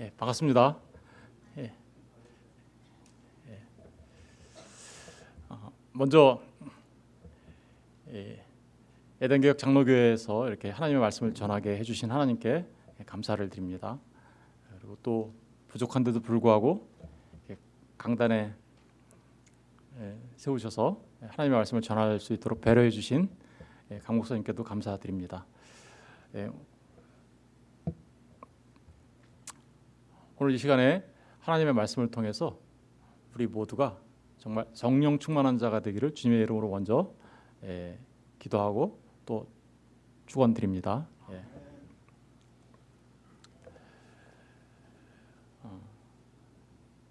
예, 반갑습니다. 예. 예. 어, 먼저 예, 에덴교역 장로교회에서 이렇게 하나님의 말씀을 전하게 해주신 하나님께 감사를 드립니다. 그리고 또 부족한데도 불구하고 강단에 예, 세우셔서 하나님의 말씀을 전할 수 있도록 배려해 주신 예, 강 목사님께도 감사드립니다. 오늘 이 시간에 하나님의 말씀을 통해서 우리 모두가 정말 성령 충만한 자가 되기를 주님의 이름으로 먼저 예, 기도하고 또 축원드립니다. 예. 어,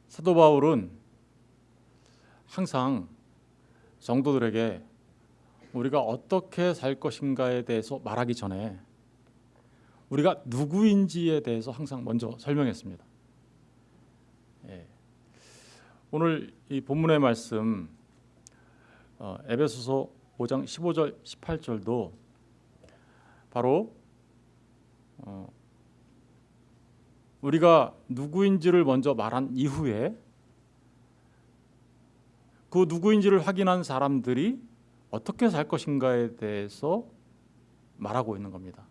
사도 바울은 항상 성도들에게 우리가 어떻게 살 것인가에 대해서 말하기 전에 우리가 누구인지에 대해서 항상 먼저 설명했습니다. 예. 오늘 이 본문의 말씀 어, 에베소서 5장 15절 18절도 바로 어, 우리가 누구인지를 먼저 말한 이후에 그 누구인지를 확인한 사람들이 어떻게 살 것인가에 대해서 말하고 있는 겁니다.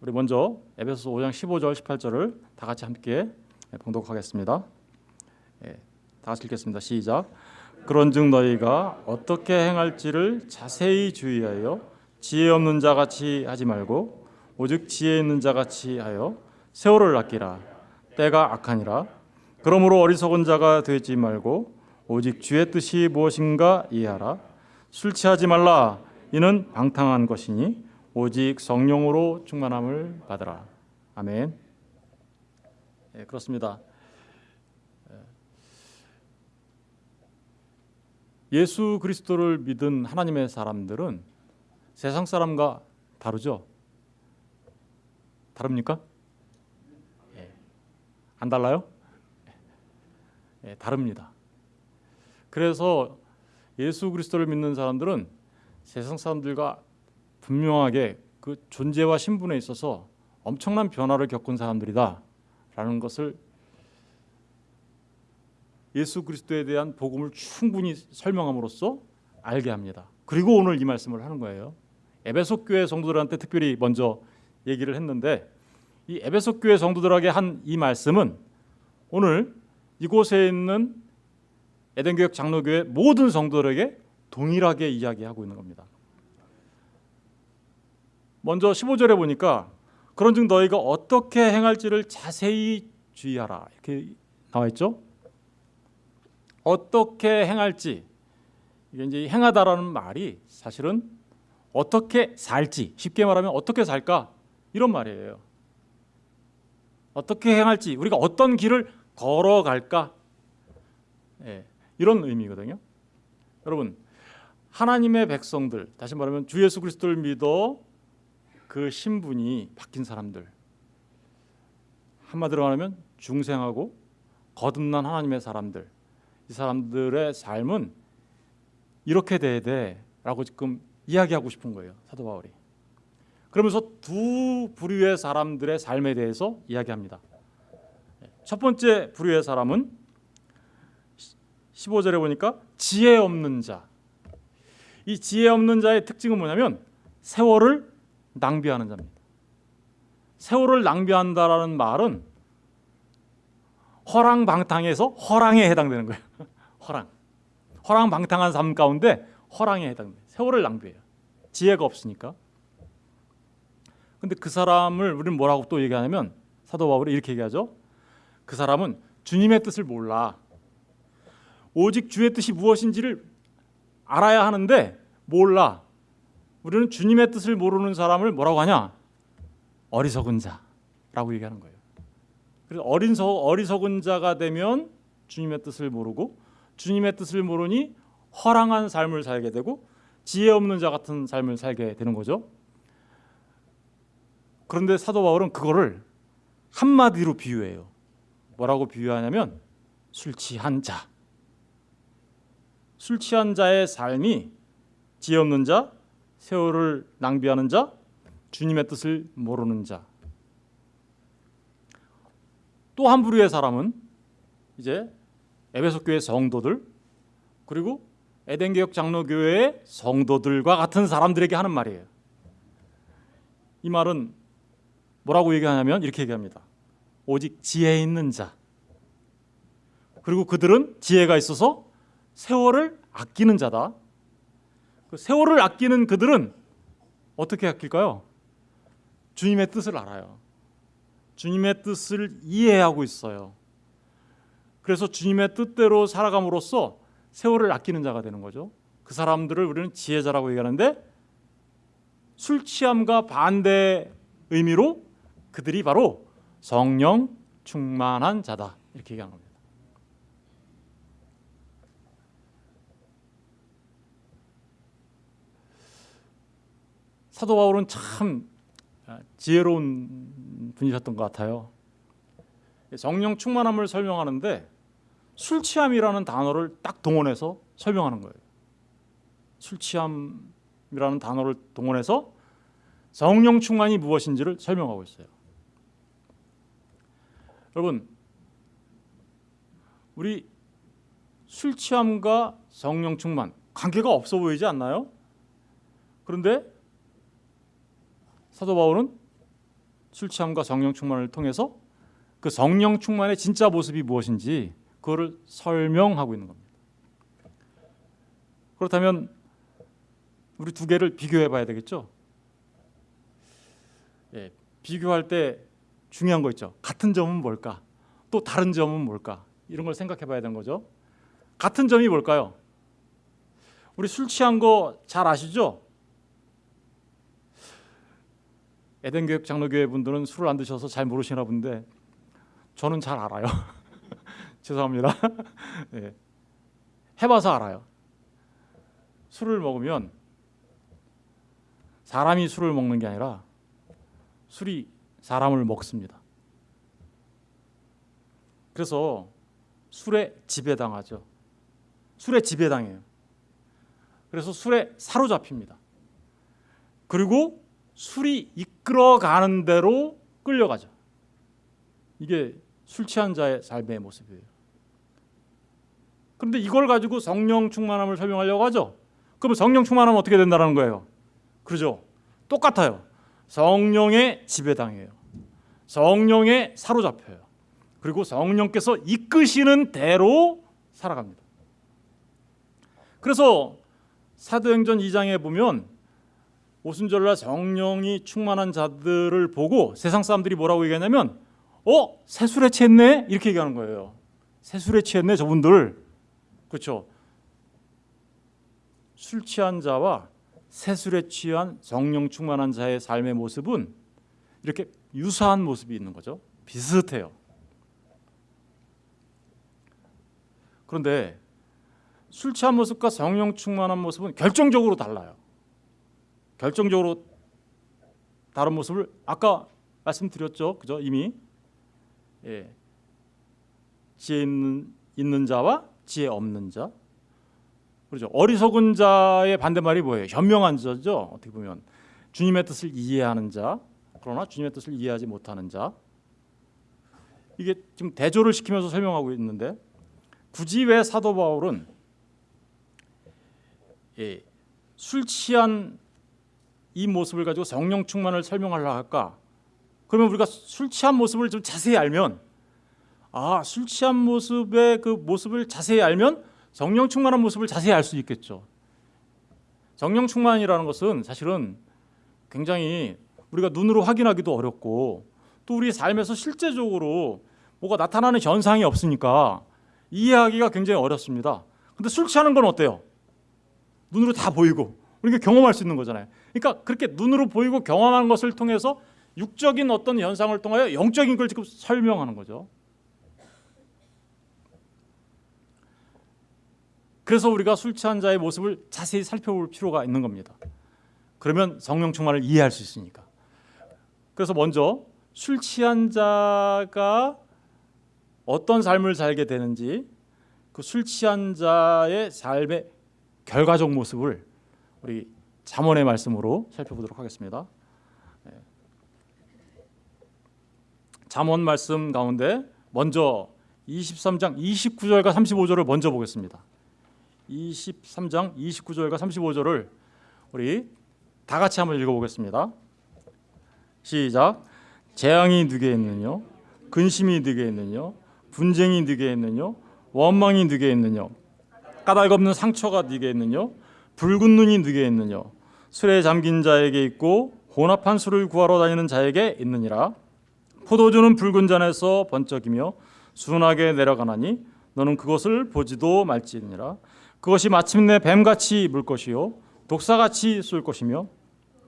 우리 먼저 에베소서 5장 15절 18절을 다 같이 함께 봉독하겠습니다. 예, 다 같이 읽겠습니다. 시작. 그런즉 너희가 어떻게 행할지를 자세히 주의하여 지혜 없는 자 같이 하지 말고 오직 지혜 있는 자 같이 하여 세월을 아끼라. 때가 악하니라. 그러므로 어리석은 자가 되지 말고 오직 주의 뜻이 무엇인가 이해하라. 술 취하지 말라. 이는 방탕한 것이니 오직 성령으로 충만함을 받으라. 아멘. 예, 그렇습니다. 예수 그리스도를 믿은 하나님의 사람들은 세상 사람과 다르죠? 다릅니까? 예. 안 달라요? 예, 다릅니다. 그래서 예수 그리스도를 믿는 사람들은 세상 사람들과 분명하게 그 존재와 신분에 있어서 엄청난 변화를 겪은 사람들이다라는 것을 예수 그리스도에 대한 복음을 충분히 설명함으로써 알게 합니다. 그리고 오늘 이 말씀을 하는 거예요. 에베소 교회 성도들한테 특별히 먼저 얘기를 했는데 이 에베소 교회 성도들에게 한 이 말씀은 오늘 이곳에 있는 에덴 교역 장로교회 모든 성도들에게 동일하게 이야기하고 있는 겁니다. 먼저 15절에 보니까 그런즉 너희가 어떻게 행할지를 자세히 주의하라 이렇게 나와 있죠. 어떻게 행할지 이게 이제 행하다라는 말이 사실은 어떻게 살지 쉽게 말하면 어떻게 살까 이런 말이에요. 어떻게 행할지 우리가 어떤 길을 걸어갈까 예, 이런 의미거든요. 여러분 하나님의 백성들 다시 말하면 주 예수 그리스도를 믿어 그 신분이 바뀐 사람들 한마디로 말하면 중생하고 거듭난 하나님의 사람들 이 사람들의 삶은 이렇게 돼야 돼라고 지금 이야기하고 싶은 거예요 사도 바울이 그러면서 두 부류의 사람들의 삶에 대해서 이야기합니다 첫 번째 부류의 사람은 15절에 보니까 지혜 없는 자. 이 지혜 없는 자의 특징은 뭐냐면 세월을 낭비하는 자입니다. 세월을 낭비한다라는 말은 허랑방탕에서 허랑에 해당되는 거예요. 허랑. 허랑방탕한 삶 가운데 허랑에 해당돼요. 세월을 낭비해요. 지혜가 없으니까. 근데 그 사람을 우리는 뭐라고 또 얘기하냐면 사도 바울이 이렇게 얘기하죠. 그 사람은 주님의 뜻을 몰라. 오직 주의 뜻이 무엇인지를 알아야 하는데 몰라. 우리는 주님의 뜻을 모르는 사람을 뭐라고 하냐? 어리석은 자라고 얘기하는 거예요. 그래서 어린 서 어리석은 자가 되면 주님의 뜻을 모르고 주님의 뜻을 모르니 허랑한 삶을 살게 되고 지혜 없는 자 같은 삶을 살게 되는 거죠. 그런데 사도 바울은 그거를 한마디로 비유해요. 뭐라고 비유하냐면 술 취한 자. 술 취한 자의 삶이 지혜 없는 자, 세월을 낭비하는 자, 주님의 뜻을 모르는 자. 또 한 부류의 사람은 이제 에베소 교회 성도들 그리고 에덴 개혁 장로 교회의 성도들과 같은 사람들에게 하는 말이에요. 이 말은 뭐라고 얘기하냐면 이렇게 얘기합니다. 오직 지혜 있는 자. 그리고 그들은 지혜가 있어서 세월을 아끼는 자다. 그 세월을 아끼는 그들은 어떻게 아낄까요? 주님의 뜻을 알아요. 주님의 뜻을 이해하고 있어요. 그래서 주님의 뜻대로 살아감으로써 세월을 아끼는 자가 되는 거죠. 그 사람들을 우리는 지혜자라고 얘기하는데 술 취함과 반대 의미로 그들이 바로 성령 충만한 자다 이렇게 얘기하는 겁니다. 사도 바울은 참 지혜로운 분이셨던 것 같아요. 성령 충만함을 설명하는데 술 취함이라는 단어를 딱 동원해서 설명하는 거예요. 술 취함이라는 단어를 동원해서 성령 충만이 무엇인지를 설명하고 있어요. 여러분, 우리 술 취함과 성령 충만 관계가 없어 보이지 않나요? 그런데 사도 바울은 술 취함과 성령 충만을 통해서 그 성령 충만의 진짜 모습이 무엇인지 그거를 설명하고 있는 겁니다. 그렇다면 우리 두 개를 비교해 봐야 되겠죠? 예, 비교할 때 중요한 거 있죠. 같은 점은 뭘까? 또 다른 점은 뭘까? 이런 걸 생각해 봐야 되는 거죠. 같은 점이 뭘까요? 우리 술 취한 거 잘 아시죠? 에덴교육 장로교회 분들은 술을 안 드셔서 잘 모르시나 본데 저는 잘 알아요. 죄송합니다. 네. 해봐서 알아요. 술을 먹으면 사람이 술을 먹는 게 아니라 술이 사람을 먹습니다. 그래서 술에 지배당하죠. 술에 지배당해요. 그래서 술에 사로잡힙니다. 그리고 술이 이끌어가는 대로 끌려가죠. 이게 술 취한 자의 삶의 모습이에요. 그런데 이걸 가지고 성령 충만함을 설명하려고 하죠. 그럼 성령 충만하면 어떻게 된다는 거예요? 그러죠. 똑같아요. 성령의 지배당해요. 성령에 사로잡혀요. 그리고 성령께서 이끄시는 대로 살아갑니다. 그래서 사도행전 2장에 보면 오순절날 성령이 충만한 자들을 보고 세상 사람들이 뭐라고 얘기하냐면 어? 새술에 취했네? 이렇게 얘기하는 거예요. 새술에 취했네 저분들. 그렇죠? 술 취한 자와 새술에 취한 성령 충만한 자의 삶의 모습은 이렇게 유사한 모습이 있는 거죠. 비슷해요. 그런데 술 취한 모습과 성령 충만한 모습은 결정적으로 달라요. 결정적으로 다른 모습을 아까 말씀드렸죠, 그죠? 이미 예. 지혜 있는, 있는 자와 지혜 없는 자, 그렇죠. 어리석은 자의 반대말이 뭐예요? 현명한 자죠. 어떻게 보면 주님의 뜻을 이해하는 자, 그러나 주님의 뜻을 이해하지 못하는 자. 이게 지금 대조를 시키면서 설명하고 있는데 굳이 왜 사도 바울은 예, 술 취한 이 모습을 가지고 성령 충만을 설명하려 할까? 그러면 우리가 술 취한 모습을 좀 자세히 알면 아, 술 취한 모습의 그 모습을 자세히 알면 성령 충만한 모습을 자세히 알 수 있겠죠. 성령 충만이라는 것은 사실은 굉장히 우리가 눈으로 확인하기도 어렵고 또 우리 삶에서 실제적으로 뭐가 나타나는 현상이 없으니까 이해하기가 굉장히 어렵습니다. 근데 술 취하는 건 어때요? 눈으로 다 보이고 우리가 경험할 수 있는 거잖아요. 그러니까 그렇게 눈으로 보이고 경험한 것을 통해서 육적인 어떤 현상을 통하여 영적인 걸 지금 설명하는 거죠. 그래서 우리가 술 취한 자의 모습을 자세히 살펴볼 필요가 있는 겁니다. 그러면 성령 충만을 이해할 수 있으니까. 그래서 먼저 술 취한 자가 어떤 삶을 살게 되는지 그 술 취한 자의 삶의 결과적 모습을 우리 잠언의 말씀으로 살펴보도록 하겠습니다. 잠언 말씀 가운데 먼저 23장 29절과 35절을 먼저 보겠습니다. 23장 29절과 35절을 우리 다 같이 한번 읽어보겠습니다. 시작. 재앙이 누게 있느냐? 근심이 누게 있느냐? 분쟁이 누게 있느냐? 원망이 누게 있느냐? 까닭 없는 상처가 누게 있느냐? 붉은 눈이 누게 있느냐? 술에 잠긴 자에게 있고 혼합한 술을 구하러 다니는 자에게 있느니라. 포도주는 붉은 잔에서 번쩍이며 순하게 내려가나니 너는 그것을 보지도 말지니라. 그것이 마침내 뱀같이 물 것이요 독사같이 쏠 것이며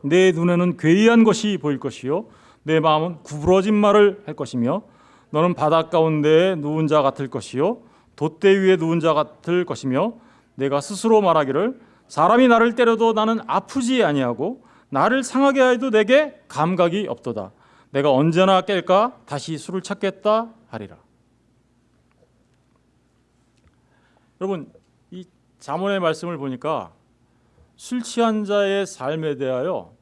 내 눈에는 괴이한 것이 보일 것이요 내 마음은 구부러진 말을 할 것이며 너는 바닷 가운데에 누운 자 같을 것이요 돛대 위에 누운 자 같을 것이며 내가 스스로 말하기를 사람이 나를 때려도 나는 아프지 아니하고 나를 상하게 하여도 내게 감각이 없도다 내가 언제나 깰까 다시 술을 찾겠다 하리라 여러분 이 자문의 말씀을 보니까 술 취한 자의 삶에 대하여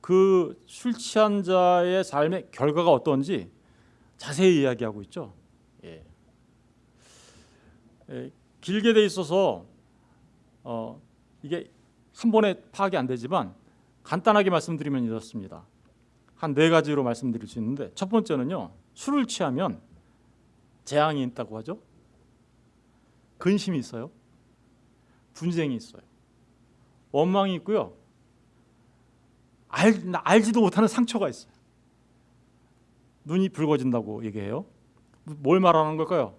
그 술 취한 자의 삶의 결과가 어떤지 자세히 이야기하고 있죠. 예. 예, 길게 돼 있어서 어, 이게 한 번에 파악이 안 되지만 간단하게 말씀드리면 이렇습니다. 한 네 가지로 말씀드릴 수 있는데 첫 번째는요. 술을 취하면 재앙이 있다고 하죠. 근심이 있어요. 분쟁이 있어요. 원망이 있고요. 알, 알지도 못하는 상처가 있어요. 눈이 붉어진다고 얘기해요. 뭘 말하는 걸까요?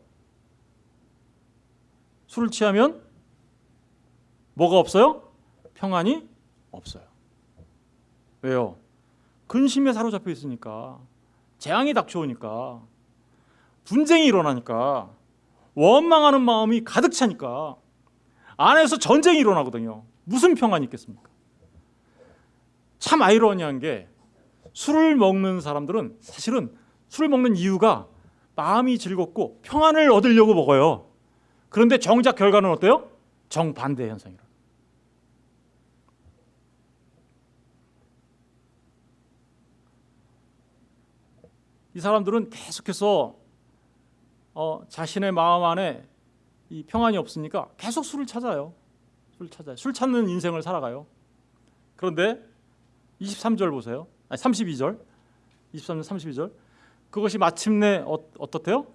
술을 취하면 뭐가 없어요? 평안이 없어요. 왜요? 근심에 사로잡혀 있으니까 재앙이 닥쳐오니까 분쟁이 일어나니까 원망하는 마음이 가득 차니까 안에서 전쟁이 일어나거든요. 무슨 평안이 있겠습니까? 참 아이러니한 게 술을 먹는 사람들은 사실은 술을 먹는 이유가 마음이 즐겁고 평안을 얻으려고 먹어요. 그런데 정작 결과는 어때요? 정반대 현상이라. 이 사람들은 계속해서 어, 자신의 마음 안에 이 평안이 없으니까 계속 술을 찾아요. 술 찾아요. 술 찾는 인생을 살아가요. 그런데 23절 보세요. 아니 32절. 23절 32절. 그것이 마침내 어, 어떻대요?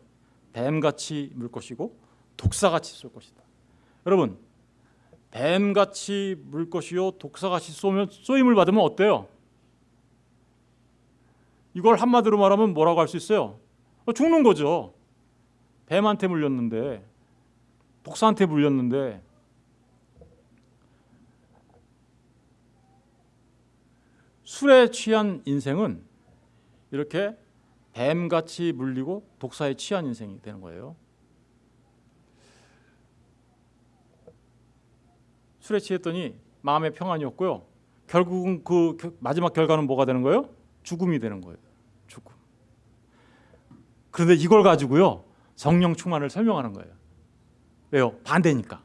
뱀같이 물 것이고 독사같이 쏠 것이다. 여러분, 뱀같이 물 것이요 독사같이 쏘면 쏘임을 받으면 어때요? 이걸 한마디로 말하면 뭐라고 할 수 있어요? 어, 죽는 거죠. 뱀한테 물렸는데 독사한테 물렸는데 술에 취한 인생은 이렇게 뱀같이 물리고 독사에 취한 인생이 되는 거예요. 술에 취했더니 마음의 평안이 없고요. 결국은 그 마지막 결과는 뭐가 되는 거예요? 죽음이 되는 거예요. 죽음. 그런데 이걸 가지고요. 성령 충만을 설명하는 거예요. 왜요? 반대니까.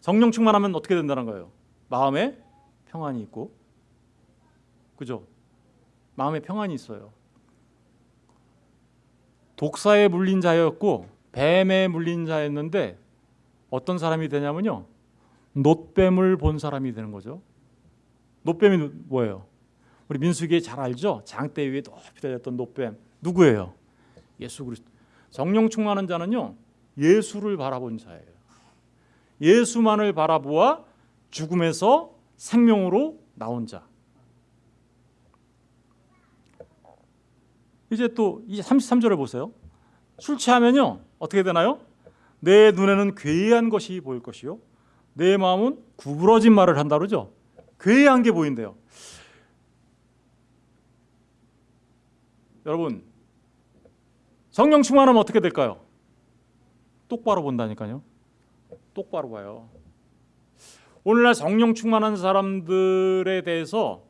성령 충만하면 어떻게 된다는 거예요? 마음에 평안이 있고, 그죠? 마음에 평안이 있어요. 독사에 물린 자였고 뱀에 물린 자였는데 어떤 사람이 되냐면요. 놋뱀을 본 사람이 되는 거죠. 놋뱀이 뭐예요? 우리 민수기에 잘 알죠? 장대 위에 높이 달렸던 놋뱀 누구예요? 예수 그리스도. 성령 충만한 자는요 예수를 바라본 자예요. 예수만을 바라보아 죽음에서 생명으로 나온 자. 이제 또이 33절을 보세요. 술 취하면요 어떻게 되나요? 내 눈에는 괴이한 것이 보일 것이요 내 마음은 구부러진 말을 한다 그러죠. 괴이한 게 보인대요. 여러분 성령 충만하면 어떻게 될까요? 똑바로 본다니까요. 똑바로 봐요. 오늘날 성령 충만한 사람들에 대해서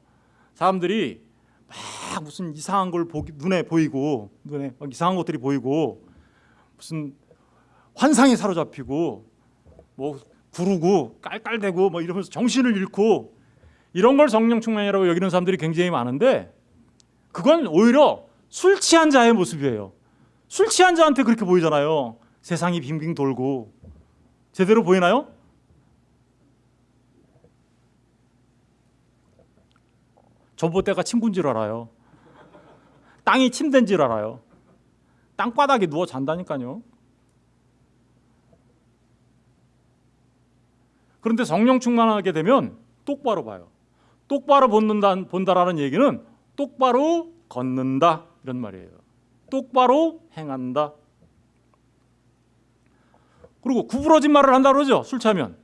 사람들이 막 무슨 이상한 걸 보기, 눈에 보이고 눈에 막 이상한 것들이 보이고 무슨 환상에 사로잡히고 뭐 구르고 깔깔대고 뭐 이러면서 정신을 잃고 이런 걸 성령 충만이라고 여기는 사람들이 굉장히 많은데 그건 오히려 술 취한 자의 모습이에요. 술 취한 자한테 그렇게 보이잖아요. 세상이 빙빙 돌고 제대로 보이나요? 전봇대가 침구인 줄 알아요. 땅이 침대인 줄 알아요. 땅바닥에 누워 잔다니까요. 그런데 성령 충만하게 되면 똑바로 봐요. 똑바로 본다, 본다라는 얘기는 똑바로 걷는다 이런 말이에요. 똑바로 행한다. 그리고 구부러진 말을 한다 그러죠. 술 취하면.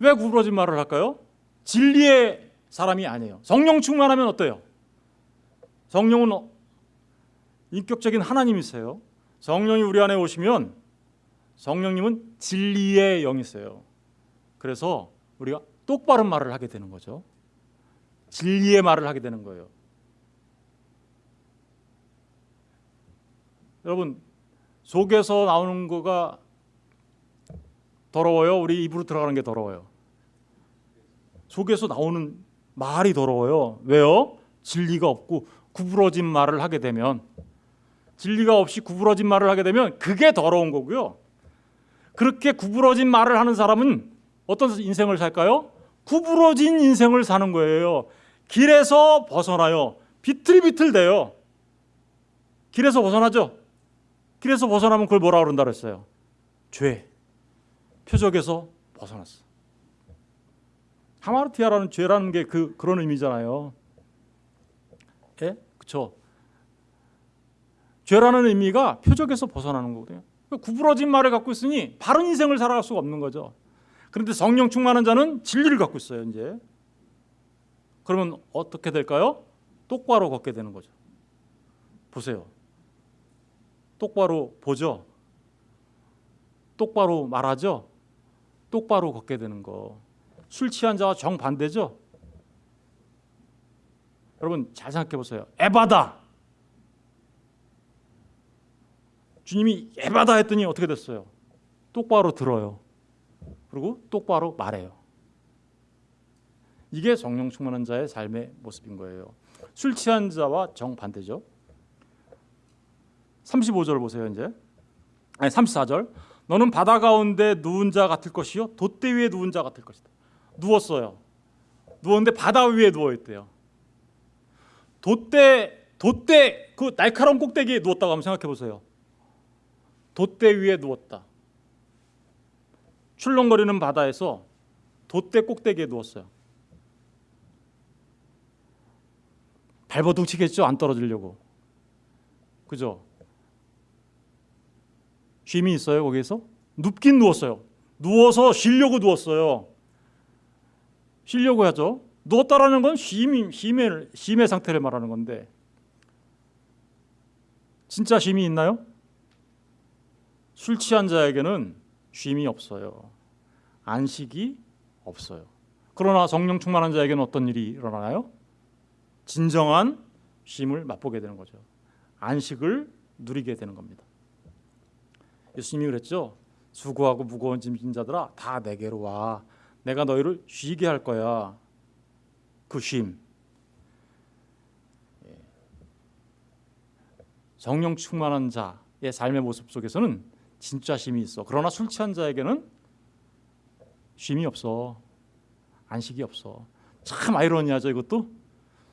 왜 구부러진 말을 할까요? 진리의 사람이 아니에요. 성령 충만하면 어때요? 성령은 어- 인격적인 하나님이세요. 성령이 우리 안에 오시면 성령님은 진리의 영이세요. 그래서 우리가 똑바른 말을 하게 되는 거죠. 진리의 말을 하게 되는 거예요. 여러분 속에서 나오는 거가 더러워요. 우리 입으로 들어가는 게 더러워요. 속에서 나오는 말이 더러워요. 왜요? 진리가 없고 구부러진 말을 하게 되면 진리가 없이 구부러진 말을 하게 되면 그게 더러운 거고요. 그렇게 구부러진 말을 하는 사람은 어떤 인생을 살까요? 구부러진 인생을 사는 거예요. 길에서 벗어나요. 비틀비틀대요. 길에서 벗어나죠. 길에서 벗어나면 그걸 뭐라 그런다 그랬어요? 죄. 표적에서 벗어났어. 하마르티아라는 죄라는 게 그 그런 의미잖아요. 예? 그렇죠. 죄라는 의미가 표적에서 벗어나는 거거든요. 그러니까 구부러진 말을 갖고 있으니 바른 인생을 살아갈 수가 없는 거죠. 그런데 성령 충만한 자는 진리를 갖고 있어요, 이제. 그러면 어떻게 될까요? 똑바로 걷게 되는 거죠. 보세요. 똑바로 보죠. 똑바로 말하죠. 똑바로 걷게 되는 거. 술 취한 자와 정반대죠. 여러분 잘 생각해 보세요. 에바다. 주님이 에바다 했더니 어떻게 됐어요? 똑바로 들어요. 그리고 똑바로 말해요. 이게 성령 충만한 자의 삶의 모습인 거예요. 술 취한 자와 정반대죠. 35절 보세요, 이제. 아니 34절. 너는 바다 가운데 누운 자 같을 것이요 돛대 위에 누운 자 같을 것이다. 누웠어요. 누웠는데 바다 위에 누워 있대요. 돛대 돛대 그 날카로운 꼭대기에 누웠다고 한번 생각해 보세요. 돛대 위에 누웠다. 출렁거리는 바다에서 돛대 꼭대기에 누웠어요. 발버둥 치겠죠 안 떨어지려고. 그죠? 쉼이 있어요 거기에서? 눕긴 누웠어요. 누워서 쉬려고 누웠어요. 쉬려고 하죠. 누웠다라는 건 쉼이 쉼의 쉼의 상태를 말하는 건데 진짜 쉼이 있나요? 술 취한 자에게는 쉼이 없어요. 안식이 없어요. 그러나 성령 충만한 자에게는 어떤 일이 일어나나요? 진정한 쉼을 맛보게 되는 거죠. 안식을 누리게 되는 겁니다. 예수님이 그랬죠. 수고하고 무거운 짐진 자들아 다 내게로 와. 내가 너희를 쉬게 할 거야. 그 쉼. 예. 성령 충만한 자의 삶의 모습 속에서는 진짜 쉼이 있어. 그러나 술 취한 자에게는 쉼이 없어. 안식이 없어. 참 아이러니하죠 이것도.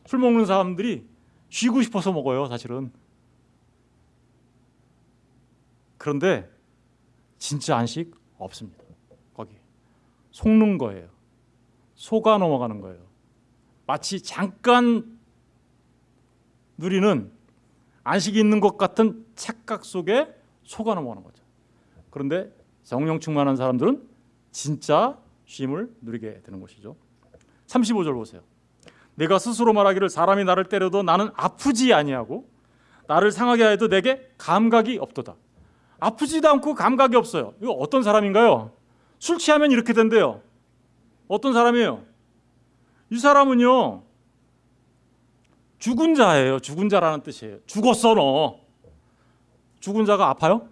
술 먹는 사람들이 쉬고 싶어서 먹어요 사실은. 그런데 진짜 안식 없습니다. 거기 속는 거예요. 속아 넘어가는 거예요. 마치 잠깐 누리는 안식이 있는 것 같은 착각 속에 속아 넘어가는 거죠. 그런데 성령 충만한 사람들은 진짜 쉼을 누리게 되는 것이죠. 35절 보세요. 내가 스스로 말하기를 사람이 나를 때려도 나는 아프지 아니하고 나를 상하게 하여도 내게 감각이 없도다. 아프지도 않고 감각이 없어요. 이거 어떤 사람인가요? 술 취하면 이렇게 된대요. 어떤 사람이에요? 이 사람은요. 죽은 자예요. 죽은 자라는 뜻이에요. 죽었어 너. 죽은 자가 아파요?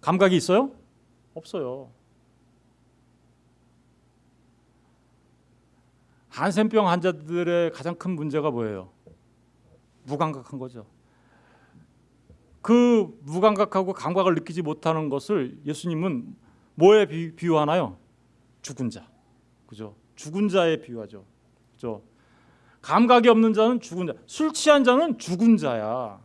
감각이 있어요? 없어요. 한센병 환자들의 가장 큰 문제가 뭐예요? 무감각한 거죠. 그 무감각하고 감각을 느끼지 못하는 것을 예수님은 뭐에 비, 비유하나요? 죽은 자. 그죠? 죽은 자에 비유하죠. 그죠? 감각이 없는 자는 죽은 자. 술 취한 자는 죽은 자야.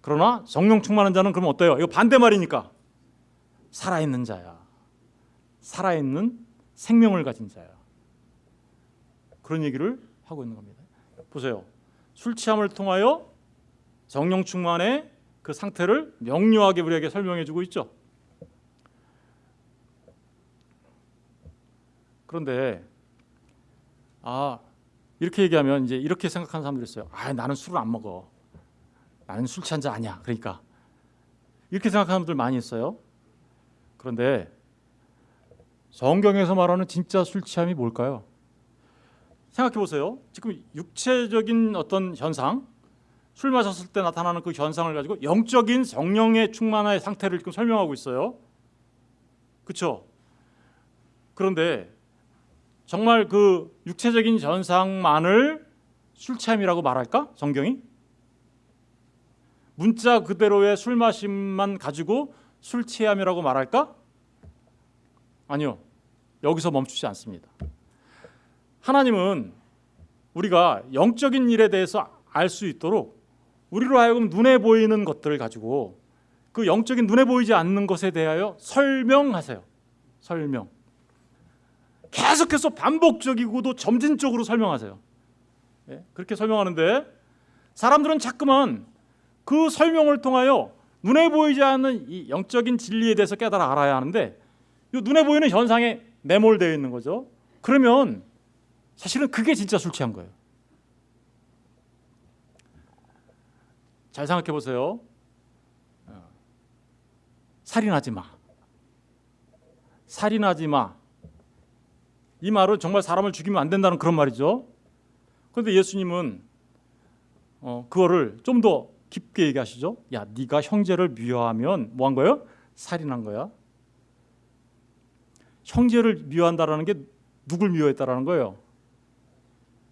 그러나 성령 충만한 자는 그럼 어때요? 이거 반대말이니까 살아있는 자야. 살아있는 생명을 가진 자야. 그런 얘기를 하고 있는 겁니다. 보세요. 술 취함을 통하여 성령 충만의 그 상태를 명료하게 우리에게 설명해 주고 있죠. 그런데 아 이렇게 얘기하면 이제 이렇게 생각하는 사람들이 있어요. 아 나는 술을 안 먹어. 나는 술 취한 자 아니야. 그러니까 이렇게 생각하는 분들 많이 있어요. 그런데 성경에서 말하는 진짜 술 취함이 뭘까요? 생각해 보세요. 지금 육체적인 어떤 현상, 술 마셨을 때 나타나는 그 현상을 가지고 영적인 성령의 충만의 상태를 지금 설명하고 있어요. 그렇죠? 그런데 정말 그 육체적인 현상만을 술 취함이라고 말할까? 성경이? 문자 그대로의 술 마심만 가지고 술 취함이라고 말할까? 아니요. 여기서 멈추지 않습니다. 하나님은 우리가 영적인 일에 대해서 알 수 있도록 우리로 하여금 눈에 보이는 것들을 가지고 그 영적인 눈에 보이지 않는 것에 대하여 설명하세요. 설명. 계속해서 반복적이고도 점진적으로 설명하세요. 예? 그렇게 설명하는데 사람들은 자꾸만 그 설명을 통하여 눈에 보이지 않는 이 영적인 진리에 대해서 깨달아 알아야 하는데 이 눈에 보이는 현상에 매몰되어 있는 거죠. 그러면 사실은 그게 진짜 술 취한 거예요. 잘 생각해 보세요. 어. 살인하지 마. 살인하지 마. 이 말은 정말 사람을 죽이면 안 된다는 그런 말이죠. 그런데 예수님은 어, 그거를 좀 더 깊게 얘기하시죠. 야, 네가 형제를 미워하면 뭐 한 거예요? 살인한 거야. 형제를 미워한다라는 게 누굴 미워했다라는 거예요.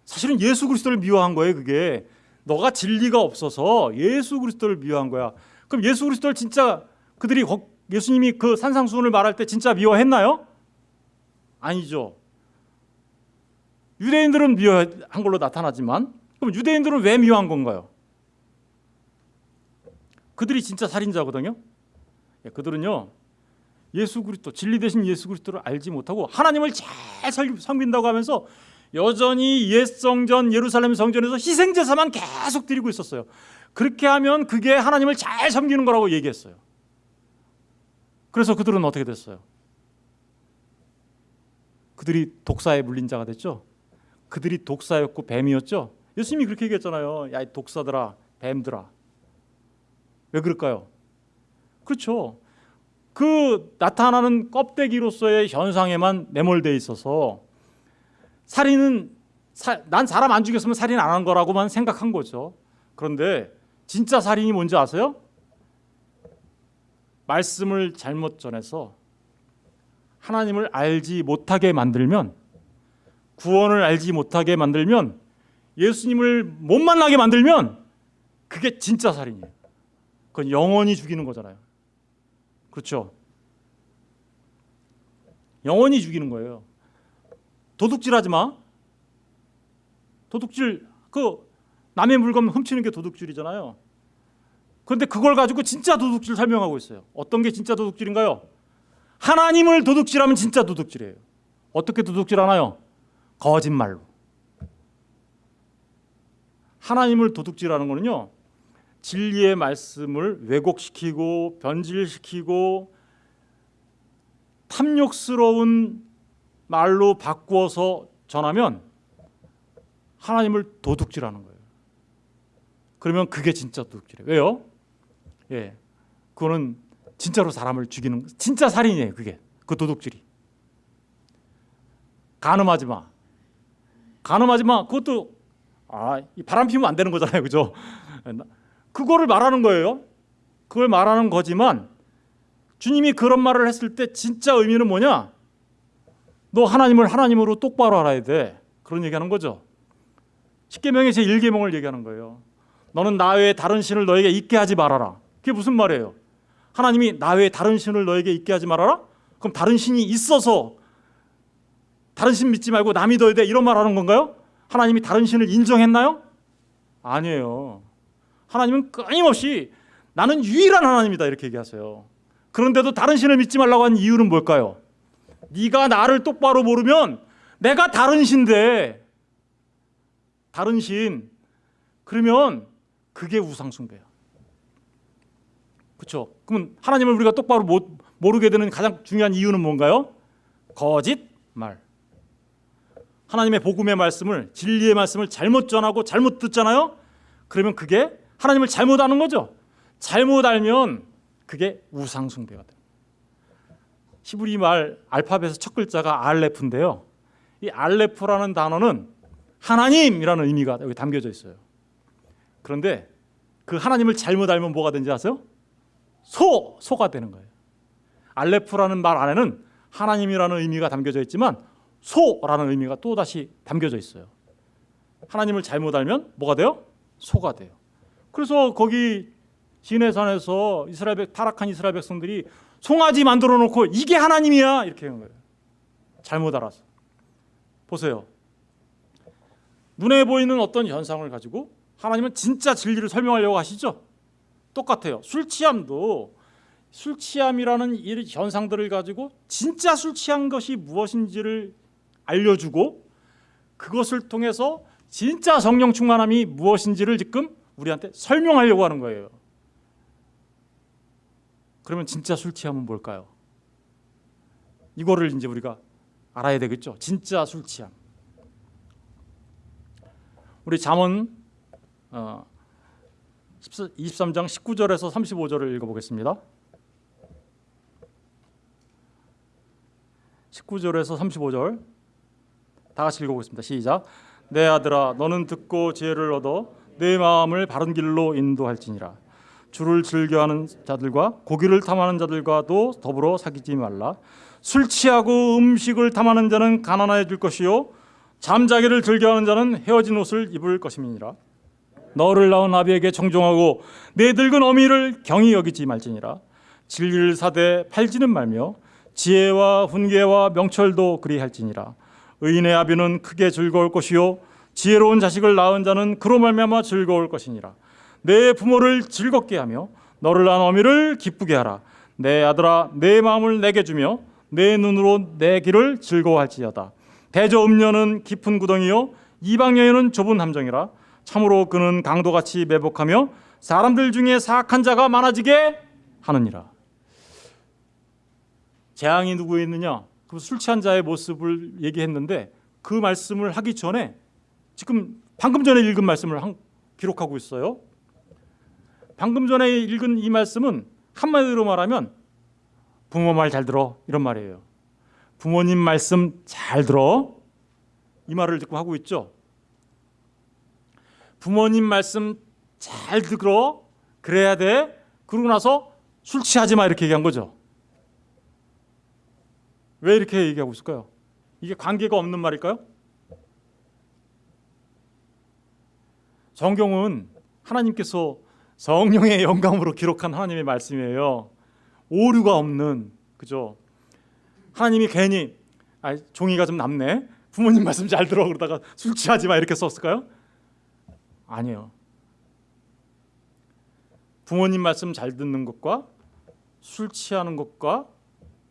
사실은 예수 그리스도를 미워한 거예요. 그게 너가 진리가 없어서 예수 그리스도를 미워한 거야. 그럼 예수 그리스도를 진짜 그들이 예수님이 그 산상수훈을 말할 때 진짜 미워했나요? 아니죠. 유대인들은 미워한 걸로 나타나지만 그럼 유대인들은 왜 미워한 건가요? 그들이 진짜 살인자거든요. 예, 그들은요 예수 그리스도 진리 대신 예수 그리스도를 알지 못하고 하나님을 잘 섬긴다고 하면서 여전히 옛 성전 예루살렘 성전에서 희생 제사만 계속 드리고 있었어요. 그렇게 하면 그게 하나님을 잘 섬기는 거라고 얘기했어요. 그래서 그들은 어떻게 됐어요? 그들이 독사에 물린 자가 됐죠. 그들이 독사였고 뱀이었죠. 예수님이 그렇게 얘기했잖아요. 야, 독사들아, 뱀들아. 왜 그럴까요? 그렇죠. 그 나타나는 껍데기로서의 현상에만 매몰돼 있어서 살인은 사, 난 사람 안 죽였으면 살인 안 한 거라고만 생각한 거죠. 그런데 진짜 살인이 뭔지 아세요? 말씀을 잘못 전해서 하나님을 알지 못하게 만들면 구원을 알지 못하게 만들면 예수님을 못 만나게 만들면 그게 진짜 살인이에요. 그건 영원히 죽이는 거잖아요. 그렇죠? 영원히 죽이는 거예요. 도둑질하지 마. 도둑질 그 남의 물건 훔치는 게 도둑질이잖아요. 그런데 그걸 가지고 진짜 도둑질 설명하고 있어요. 어떤 게 진짜 도둑질인가요? 하나님을 도둑질하면 진짜 도둑질이에요. 어떻게 도둑질하나요? 거짓말로. 하나님을 도둑질하는 거는요. 진리의 말씀을 왜곡시키고 변질시키고 탐욕스러운 말로 바꾸어서 전하면 하나님을 도둑질하는 거예요. 그러면 그게 진짜 도둑질이에요. 왜요? 예, 그거는 진짜로 사람을 죽이는 진짜 살인이에요. 그게 그 도둑질이. 간음하지 마. 간음하지 마. 그것도 아, 바람 피우면 안 되는 거잖아요. 그죠? 그거를 말하는 거예요. 그걸 말하는 거지만 주님이 그런 말을 했을 때 진짜 의미는 뭐냐? 너 하나님을 하나님으로 똑바로 알아야 돼. 그런 얘기하는 거죠. 십계명의 제 1계명을 얘기하는 거예요. 너는 나 외에 다른 신을 너에게 있게 하지 말아라. 그게 무슨 말이에요? 하나님이 나 외에 다른 신을 너에게 있게 하지 말아라? 그럼 다른 신이 있어서 다른 신 믿지 말고 나 믿어야 돼 이런 말 하는 건가요? 하나님이 다른 신을 인정했나요? 아니에요. 하나님은 끊임없이 나는 유일한 하나님이다 이렇게 얘기하세요. 그런데도 다른 신을 믿지 말라고 한 이유는 뭘까요? 네가 나를 똑바로 모르면 내가 다른 신데 다른 신 그러면 그게 우상 숭배야. 그렇죠? 그러면 하나님을 우리가 똑바로 못, 모르게 되는 가장 중요한 이유는 뭔가요? 거짓말. 하나님의 복음의 말씀을 진리의 말씀을 잘못 전하고 잘못 듣잖아요. 그러면 그게 하나님을 잘못 아는 거죠. 잘못 알면 그게 우상 숭배가 돼요. 히브리 말 알파벳의 첫 글자가 알레프인데요. 이 알레프라는 단어는 하나님이라는 의미가 여기 담겨져 있어요. 그런데 그 하나님을 잘못 알면 뭐가 되는지 아세요? 소, 소가 되는 거예요. 알레프라는 말 안에는 하나님이라는 의미가 담겨져 있지만 소라는 의미가 또 다시 담겨져 있어요. 하나님을 잘못 알면 뭐가 돼요? 소가 돼요. 그래서 거기 시내산에서 이스라엘 백 타락한 이스라엘 백성들이 송아지 만들어 놓고 이게 하나님이야 이렇게 하는 거예요. 잘못 알아서. 보세요. 눈에 보이는 어떤 현상을 가지고 하나님은 진짜 진리를 설명하려고 하시죠? 똑같아요. 술 취함도 술 취함이라는 이 현상들을 가지고 진짜 술 취한 것이 무엇인지를 알려주고 그것을 통해서 진짜 성령 충만함이 무엇인지를 지금 우리한테 설명하려고 하는 거예요. 그러면 진짜 술 취함은 뭘까요? 이거를 이제 우리가 알아야 되겠죠. 진짜 술 취함. 우리 잠언 어, 23장 19절에서 35절을 읽어보겠습니다. 19절에서 35절 다 같이 읽어보겠습니다. 시작. 내 아들아, 너는 듣고 지혜를 얻어 내 마음을 바른 길로 인도할지니라. 주를 즐겨하는 자들과 고기를 탐하는 자들과도 더불어 사귀지 말라. 술 취하고 음식을 탐하는 자는 가난해질 것이요 잠자기를 즐겨하는 자는 헤어진 옷을 입을 것임이니라. 너를 낳은 아비에게 청종하고 내 늙은 어미를 경히 여기지 말지니라. 진리를 사되 팔지는 말며 지혜와 훈계와 명철도 그리할지니라. 의인의 아비는 크게 즐거울 것이요 지혜로운 자식을 낳은 자는 그로 말미암아 즐거울 것이니라. 내 부모를 즐겁게 하며 너를 낳은 어미를 기쁘게 하라. 내 아들아 내 마음을 내게 주며 내 눈으로 내 길을 즐거워할지어다. 대저 음녀는 깊은 구덩이요 이방 여인은 좁은 함정이라. 참으로 그는 강도같이 매복하며 사람들 중에 사악한 자가 많아지게 하느니라. 재앙이 누구에 있느냐? 그 술 취한 자의 모습을 얘기했는데 그 말씀을 하기 전에 지금 방금 전에 읽은 말씀을 한, 기록하고 있어요. 방금 전에 읽은 이 말씀은 한마디로 말하면 부모 말 잘 들어 이런 말이에요. 부모님 말씀 잘 들어 이 말을 듣고 하고 있죠. 부모님 말씀 잘 들어 그래야 돼. 그러고 나서 술 취하지 마 이렇게 얘기한 거죠. 왜 이렇게 얘기하고 있을까요? 이게 관계가 없는 말일까요? 성경은 하나님께서 성령의 영감으로 기록한 하나님의 말씀이에요. 오류가 없는 그죠? 하나님이 괜히 아, 종이가 좀 남네. 부모님 말씀 잘 들어 그러다가 술 취하지 마 이렇게 썼을까요? 아니에요. 부모님 말씀 잘 듣는 것과 술 취하는 것과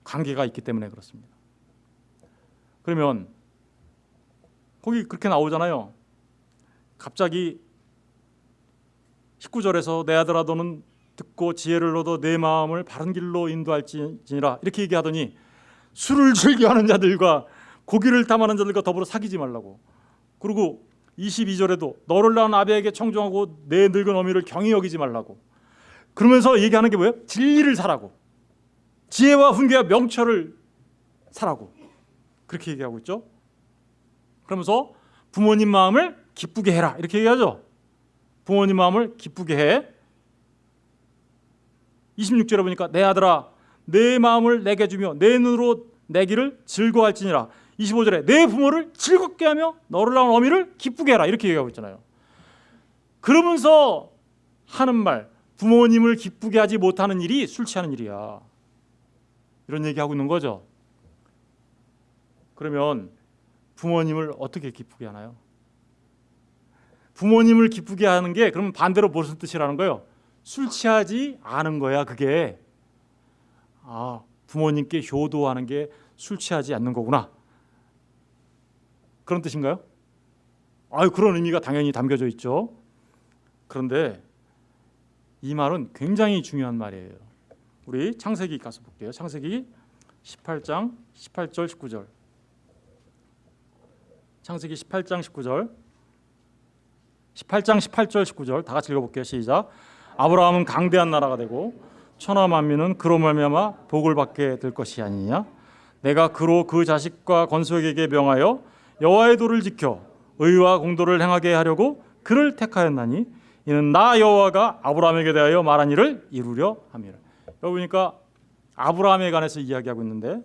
관계가 있기 때문에 그렇습니다. 그러면 거기 그렇게 나오잖아요. 갑자기 19절에서 내 아들아 너는 듣고 지혜를 얻어 내 마음을 바른 길로 인도할지니라 이렇게 얘기하더니 술을 즐겨하는 자들과 고기를 탐하는 자들과 더불어 사귀지 말라고. 그리고 22절에도 너를 낳은 아비에게 청종하고 내 늙은 어미를 경히 여기지 말라고. 그러면서 얘기하는 게 뭐예요? 진리를 사라고. 지혜와 훈계와 명철을 사라고. 그렇게 얘기하고 있죠. 그러면서 부모님 마음을 기쁘게 해라. 이렇게 얘기하죠. 부모님 마음을 기쁘게 해. 26절에 보니까 내 아들아 내 마음을 내게 주며 내 눈으로 내 길을 즐거워할지니라. 25절에 내 부모를 즐겁게 하며 너를 낳은 어미를 기쁘게 해라. 이렇게 얘기하고 있잖아요. 그러면서 하는 말 부모님을 기쁘게 하지 못하는 일이 술 취하는 일이야. 이런 얘기하고 있는 거죠. 그러면 부모님을 어떻게 기쁘게 하나요? 부모님을 기쁘게 하는 게 그러면 반대로 무슨 뜻이라는 거예요? 술 취하지 않은 거야 그게. 아 부모님께 효도하는 게 술 취하지 않는 거구나. 그런 뜻인가요? 아유 그런 의미가 당연히 담겨져 있죠. 그런데 이 말은 굉장히 중요한 말이에요. 우리 창세기 가서 볼게요. 창세기 18장 18절 19절. 창세기 18장 19절. 18장 18절 19절 다 같이 읽어볼게요. 시작. 아브라함은 강대한 나라가 되고 천하 만민은 그로 말미암아 복을 받게 될 것이 아니냐. 내가 그로 그 자식과 건속에게 명하여 여호와의 도를 지켜 의와 공도를 행하게 하려고 그를 택하였나니 이는 나 여호와가 아브라함에게 대하여 말한 일을 이루려 함이라. 여기 보니까 아브라함에 관해서 이야기하고 있는데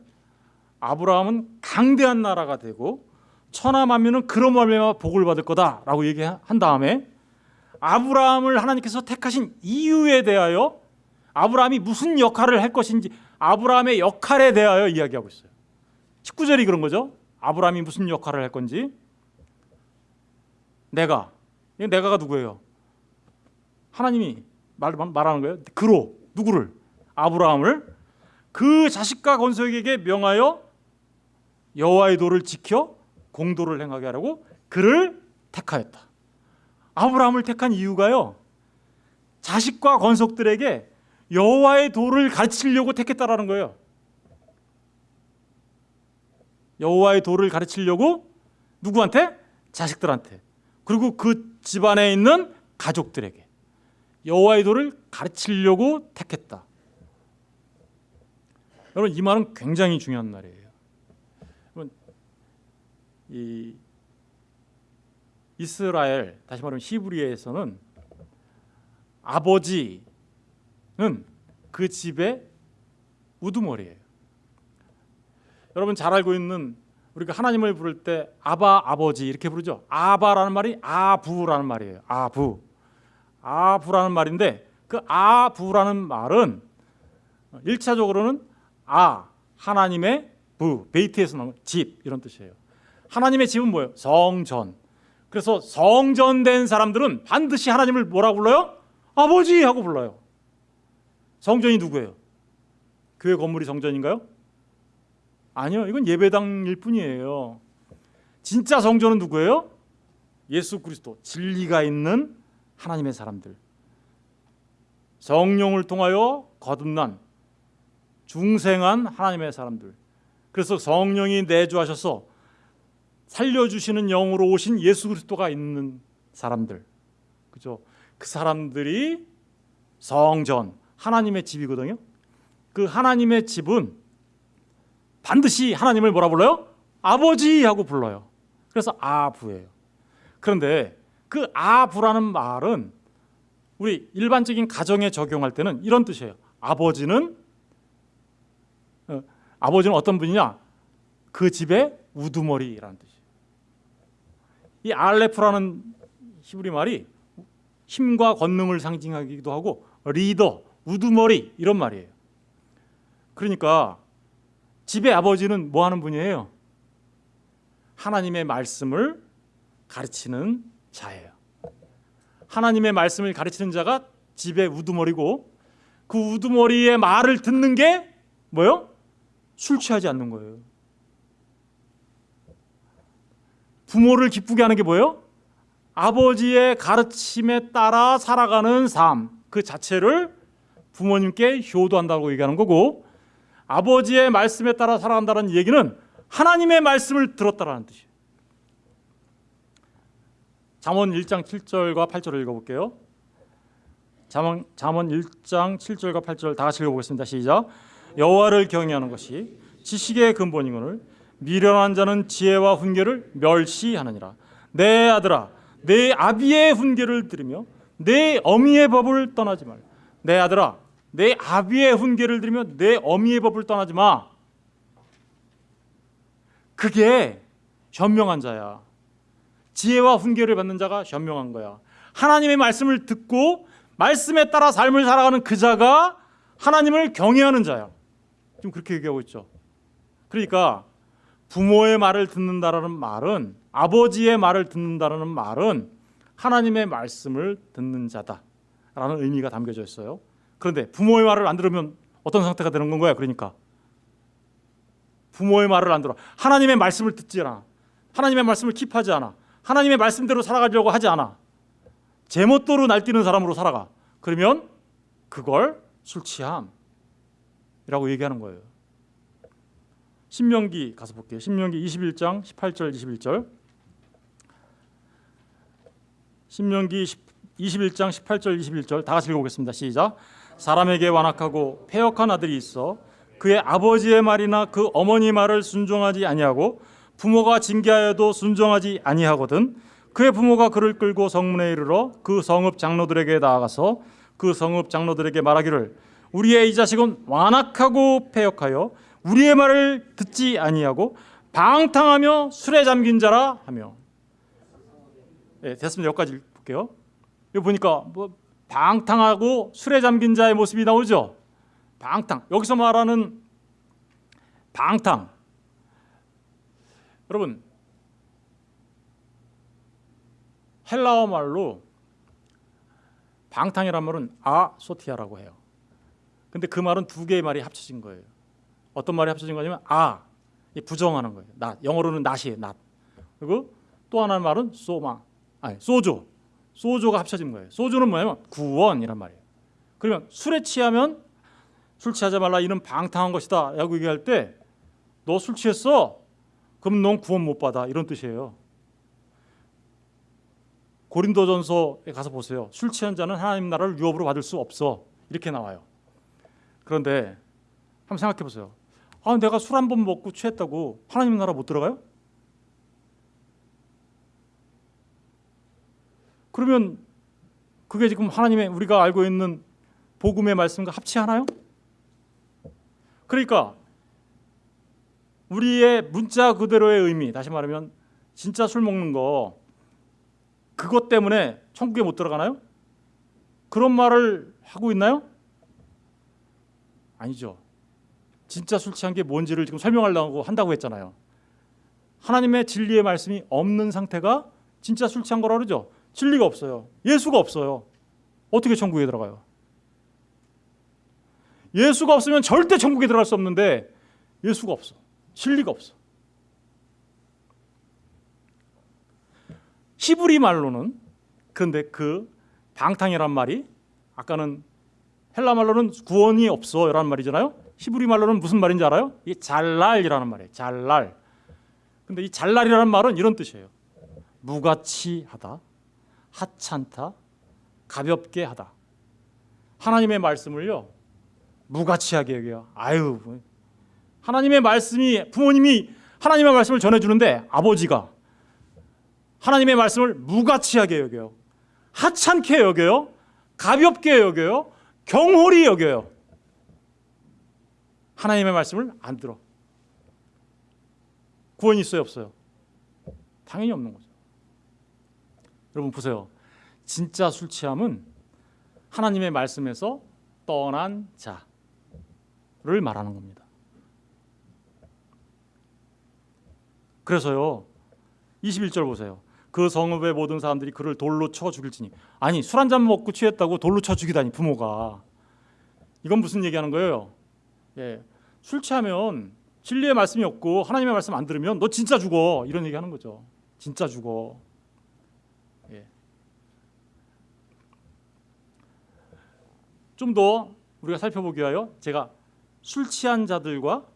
아브라함은 강대한 나라가 되고 천하 만민은 그로 말미암아 복을 받을 거다라고 얘기한 다음에 아브라함을 하나님께서 택하신 이유에 대하여 아브라함이 무슨 역할을 할 것인지 아브라함의 역할에 대하여 이야기하고 있어요. 19절이 그런 거죠. 아브라함이 무슨 역할을 할 건지 내가 이 내가가 누구예요? 하나님이 말, 말하는 거예요. 그로 누구를 아브라함을 그 자식과 건석에게 명하여 여호와의 도를 지켜 공도를 행하게 하라고 그를 택하였다. 아브라함을 택한 이유가요. 자식과 건석들에게 여호와의 도를 가르치려고 택했다라는 거예요. 여호와의 도를 가르치려고 누구한테? 자식들한테. 그리고 그 집안에 있는 가족들에게 여호와의 도를 가르치려고 택했다. 여러분 이 말은 굉장히 중요한 말이에요. 이 이스라엘 다시 말하면 히브리에서는 아버지는 그 집의 우두머리예요. 여러분 잘 알고 있는 우리가 하나님을 부를 때 아바 아버지 이렇게 부르죠. 아바라는 말이 아부라는 말이에요. 아부. 아부라는 말인데 그 아부라는 말은 일차적으로는 아 하나님의 부 베이트에서 나온 집 이런 뜻이에요. 하나님의 집은 뭐예요? 성전. 그래서 성전된 사람들은 반드시 하나님을 뭐라고 불러요? 아버지 하고 불러요. 성전이 누구예요? 교회 건물이 성전인가요? 아니요, 이건 예배당일 뿐이에요. 진짜 성전은 누구예요? 예수 그리스도, 진리가 있는 하나님의 사람들. 성령을 통하여 거듭난 중생한 하나님의 사람들. 그래서 성령이 내주하셔서 살려주시는 영으로 오신 예수 그리스도가 있는 사람들. 그죠? 그 사람들이 성전, 하나님의 집이거든요. 그 하나님의 집은 반드시 하나님을 뭐라 불러요? 아버지 하고 불러요. 그래서 아부예요. 그런데 그 아부라는 말은 우리 일반적인 가정에 적용할 때는 이런 뜻이에요. 아버지는 어, 아버지는 어떤 분이냐? 그 집의 우두머리라는 뜻이에요. 이 알레프라는 히브리 말이 힘과 권능을 상징하기도 하고 리더, 우두머리 이런 말이에요. 그러니까 집의 아버지는 뭐 하는 분이에요? 하나님의 말씀을 가르치는 자예요. 하나님의 말씀을 가르치는 자가 집의 우두머리고 그 우두머리의 말을 듣는 게 뭐요? 술 취하지 않는 거예요. 부모를 기쁘게 하는 게 뭐예요? 아버지의 가르침에 따라 살아가는 삶 그 자체를 부모님께 효도한다고 얘기하는 거고 아버지의 말씀에 따라 살아간다는 얘기는 하나님의 말씀을 들었다라는 뜻이에요. 잠언 1장 7절과 8절을 읽어볼게요. 잠언, 잠언 1장 7절과 8절 다 같이 읽어보겠습니다. 시작. 여호와를 경외하는 것이 지식의 근본이거늘 미련한 자는 지혜와 훈계를 멸시하느니라. 내 아들아, 내 아비의 훈계를 들으며 내 어미의 법을 떠나지 말라. 내 아들아, 내 아비의 훈계를 들으며 내 어미의 법을 떠나지 마. 그게 현명한 자야. 지혜와 훈계를 받는 자가 현명한 거야. 하나님의 말씀을 듣고 말씀에 따라 삶을 살아가는 그 자가 하나님을 경외하는 자야. 지금 그렇게 얘기하고 있죠. 그러니까 부모의 말을 듣는다라는 말은 아버지의 말을 듣는다라는 말은 하나님의 말씀을 듣는 자다라는 의미가 담겨져 있어요. 그런데 부모의 말을 안 들으면 어떤 상태가 되는 건가요? 그러니까. 부모의 말을 안 들어. 하나님의 말씀을 듣지 않아. 하나님의 말씀을 킵하지 않아. 하나님의 말씀대로 살아가려고 하지 않아. 제멋대로 날뛰는 사람으로 살아가. 그러면 그걸 술 취함이라고 얘기하는 거예요 신명기 가서 볼게요. 신명기 21장 18절 21절. 신명기 21장 18절 21절. 다 같이 읽어보겠습니다. 시작. 사람에게 완악하고 패역한 아들이 있어 그의 아버지의 말이나 그 어머니 말을 순종하지 아니하고 부모가 징계하여도 순종하지 아니하거든 그의 부모가 그를 끌고 성문에 이르러 그 성읍 장로들에게 나아가서 그 성읍 장로들에게 말하기를 우리의 이 자식은 완악하고 패역하여 우리의 말을 듣지 아니하고 방탕하며 술에 잠긴 자라 하며 네, 됐습니다. 여기까지 볼게요. 여기 보니까 뭐 방탕하고 술에 잠긴 자의 모습이 나오죠. 방탕. 여기서 말하는 방탕. 여러분 헬라어 말로 방탕이란 말은 아소티아라고 해요. 근데 그 말은 두 개의 말이 합쳐진 거예요. 어떤 말이 합쳐진 거냐면 아, 이 부정하는 거예요. 낫. 영어로는 낫이에요. 낫. 그리고 또 하나의 말은 소마, 아니 소조. 소조가 합쳐진 거예요. 소조는 뭐냐면 구원이란 말이에요. 그러면 술에 취하면 술 취하지 말라 이는 방탕한 것이다. 라고 얘기할 때 너 술 취했어? 그럼 넌 구원 못 받아. 이런 뜻이에요. 고린도전서에 가서 보세요. 술 취한 자는 하나님 나라를 유업으로 받을 수 없어. 이렇게 나와요. 그런데 한번 생각해 보세요. 아, 내가 술 한 번 먹고 취했다고 하나님 나라 못 들어가요? 그러면 그게 지금 하나님의 우리가 알고 있는 복음의 말씀과 합치하나요? 그러니까 우리의 문자 그대로의 의미, 다시 말하면 진짜 술 먹는 거 그것 때문에 천국에 못 들어가나요? 그런 말을 하고 있나요? 아니죠. 진짜 술 취한 게 뭔지를 지금 설명하려고 한다고 했잖아요. 하나님의 진리의 말씀이 없는 상태가 진짜 술 취한 거라 그러죠. 진리가 없어요. 예수가 없어요. 어떻게 천국에 들어가요? 예수가 없으면 절대 천국에 들어갈 수 없는데 예수가 없어. 진리가 없어. 히브리 말로는 근데 그 방탕이란 말이 아까는 헬라 말로는 구원이 없어라는 말이잖아요. 히브리 말로는 무슨 말인지 알아요? 이 잘랄이라는 말이에요. 잘랄. 근데 이 잘랄이라는 말은 이런 뜻이에요. 무가치하다, 하찮다, 가볍게 하다. 하나님의 말씀을요 무가치하게 여겨요. 아유, 하나님의 말씀이 부모님이 하나님의 말씀을 전해주는데 아버지가 하나님의 말씀을 무가치하게 여겨요. 하찮게 여겨요. 가볍게 여겨요. 경홀히 여겨요. 하나님의 말씀을 안 들어. 구원이 있어요, 없어요? 당연히 없는 거죠. 여러분 보세요. 진짜 술 취함은 하나님의 말씀에서 떠난 자를 말하는 겁니다. 그래서요. 21절 보세요. 그 성읍의 모든 사람들이 그를 돌로 쳐 죽일지니 아니 술 한 잔 먹고 취했다고 돌로 쳐 죽이다니 부모가 이건 무슨 얘기하는 거예요? 예, 술 취하면 진리의 말씀이 없고 하나님의 말씀 안 들으면 너 진짜 죽어 이런 얘기 하는 거죠. 진짜 죽어. 예. 좀더 우리가 살펴보기 위하여 제가 술 취한 자들과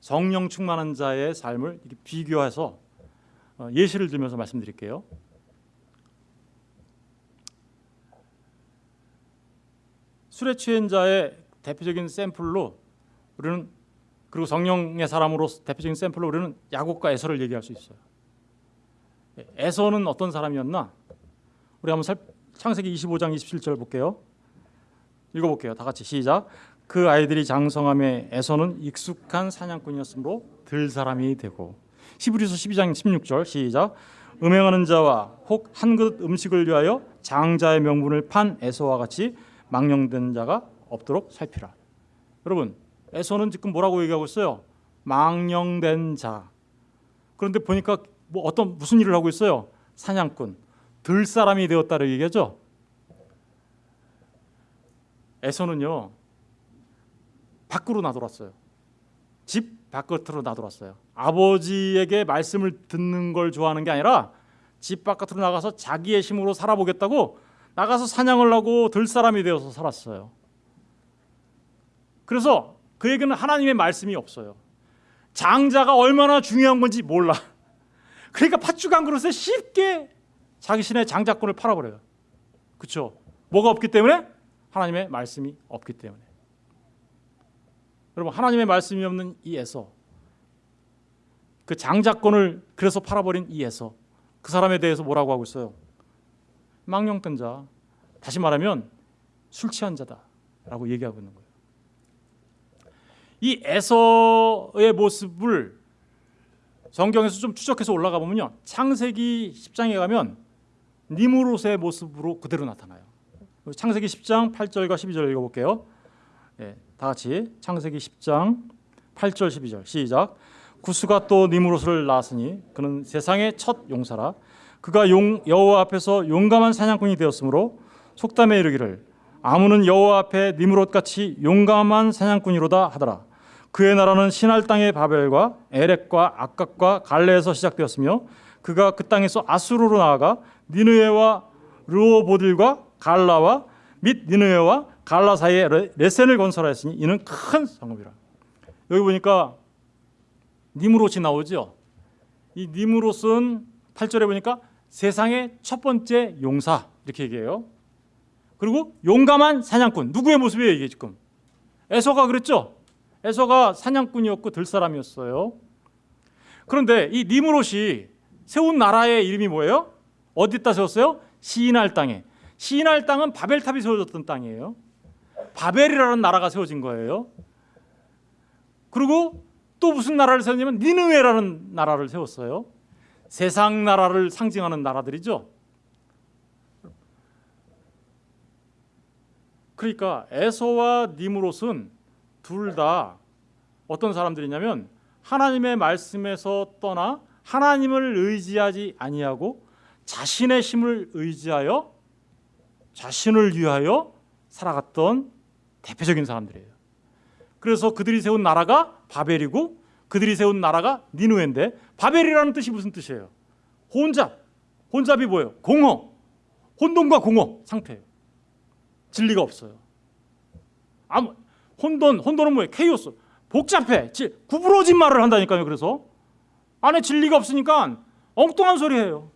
성령 충만한 자의 삶을 비교해서 어, 예시를 들면서 말씀드릴게요. 술에 취한 자의 대표적인 샘플로 우리는 그리고 성령의 사람으로 대표적인 샘플로 우리는 야곱과 에서를 얘기할 수 있어요. 에서는 어떤 사람이었나? 우리 한번 살, 창세기 25장 27절 볼게요. 읽어볼게요. 다 같이 시작. 그 아이들이 장성함에 에서는 익숙한 사냥꾼이었으므로 들 사람이 되고 히브리서 12장 16절 시작. 음행하는 자와 혹 한 그릇 음식을 위하여 장자의 명분을 판 에서와 같이 망령된 자가 없도록 살피라. 여러분 에서는 지금 뭐라고 얘기하고 있어요? 망령된 자. 그런데 보니까 뭐 어떤 무슨 일을 하고 있어요? 사냥꾼, 들 사람이 되었다를 얘기하죠. 에서는요 밖으로 나돌았어요. 집 바깥으로 나돌았어요. 아버지에게 말씀을 듣는 걸 좋아하는 게 아니라 집 바깥으로 나가서 자기의 힘으로 살아보겠다고 나가서 사냥을 하고 들 사람이 되어서 살았어요. 그래서 그에게는 하나님의 말씀이 없어요. 장자가 얼마나 중요한 건지 몰라. 그러니까 팥죽 한 그릇에 쉽게 자기신의 장자권을 팔아버려요. 그렇죠? 뭐가 없기 때문에 하나님의 말씀이 없기 때문에. 여러분 하나님의 말씀이 없는 이 에서 그 장자권을 그래서 팔아버린 이 에서 그 사람에 대해서 뭐라고 하고 있어요? 망령된 자. 다시 말하면 술 취한 자다라고 얘기하고 있는 거예요. 이 에서의 모습을 성경에서 좀 추적해서 올라가 보면요. 창세기 10장에 가면 니무롯의 모습으로 그대로 나타나요. 창세기 10장 8절과 12절 읽어볼게요. 예, 다 같이 창세기 10장 8절 12절 시작. 구스가 또 니무롯을 낳았으니 그는 세상의 첫 용사라. 그가 용, 여호와 앞에서 용감한 사냥꾼이 되었으므로 속담에 이르기를 아무는 여호와 앞에 니무롯 같이 용감한 사냥꾼이로다 하더라. 그의 나라는 신할 땅의 바벨과 에렉과 악각과 갈레에서 시작되었으며 그가 그 땅에서 아수르로 나아가 니느웨와 르오보딜과 갈라와 및 니느웨와 갈라 사이에 레- 레센을 건설하였으니 이는 큰 성읍이라. 여기 보니까 니무롯이 나오죠. 이 니무롯은 8절에 보니까 세상의 첫 번째 용사 이렇게 얘기해요. 그리고 용감한 사냥꾼 누구의 모습이에요 이게 지금? 에서가 그랬죠. 에서가 사냥꾼이었고 들사람이었어요. 그런데 이 니무롯이 세운 나라의 이름이 뭐예요? 어디다 세웠어요? 시인할 땅에. 시인할 땅은 바벨탑이 세워졌던 땅이에요. 바벨이라는 나라가 세워진 거예요. 그리고 또 무슨 나라를 세웠냐면 니느웨라는 나라를 세웠어요. 세상 나라를 상징하는 나라들이죠. 그러니까 에서와 니무롯은 둘 다 어떤 사람들이냐면 하나님의 말씀에서 떠나 하나님을 의지하지 아니하고 자신의 힘을 의지하여 자신을 위하여 살아갔던 대표적인 사람들이에요. 그래서 그들이 세운 나라가 바벨이고 그들이 세운 나라가 니누에인데 바벨이라는 뜻이 무슨 뜻이에요? 혼잡. 혼잡이 뭐예요? 공허. 혼돈과 공허 상태예요. 진리가 없어요. 아무 혼돈 혼돈은 뭐예요? 케이오스. 복잡해. 지- 구부러진 말을 한다니까요. 그래서 안에 진리가 없으니까 엉뚱한 소리 해요.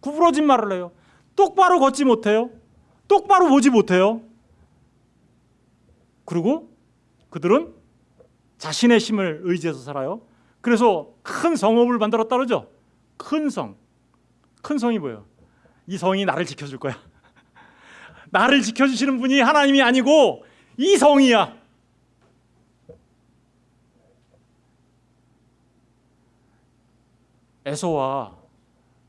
구부러진 말을 해요. 똑바로 걷지 못해요. 똑바로 보지 못해요. 그리고 그들은 자신의 힘을 의지해서 살아요. 그래서 큰 성읍을 만들었다 그러죠. 큰 성. 큰 성이 뭐예요? 이 성이 나를 지켜줄 거야. 나를 지켜주시는 분이 하나님이 아니고 이 성이야. 에서와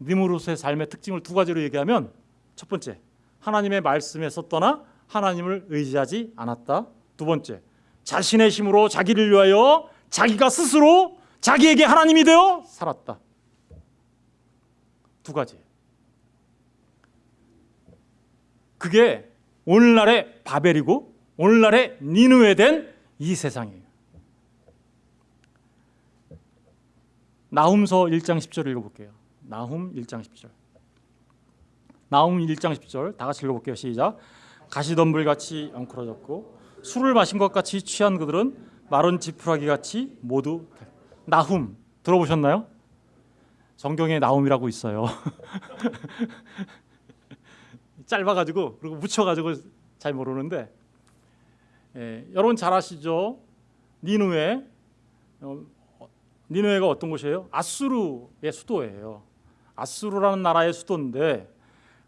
니무롯의 삶의 특징을 두 가지로 얘기하면 첫 번째, 하나님의 말씀에서 떠나 하나님을 의지하지 않았다. 두 번째, 자신의 힘으로 자기를 위하여 자기가 스스로 자기에게 하나님이 되어 살았다. 두 가지. 그게 오늘날의 바벨이고 오늘날의 니누에 된 이 세상이에요. 나훔서 1장 10절 읽어볼게요. 나훔 1장 10절. 나훔 1장 10절 다 같이 읽어볼게요. 시작. 가시덤불 같이 엉클어졌고 술을 마신 것 같이 취한 그들은 마른 지푸라기 같이 모두 나훔 들어보셨나요? 성경에 나훔이라고 있어요. 짧아가지고 그리고 묻혀가지고 잘 모르는데 예, 여러분 잘 아시죠? 니누에 어, 니누에가 어떤 곳이에요? 아수르의 수도예요. 아수르라는 나라의 수도인데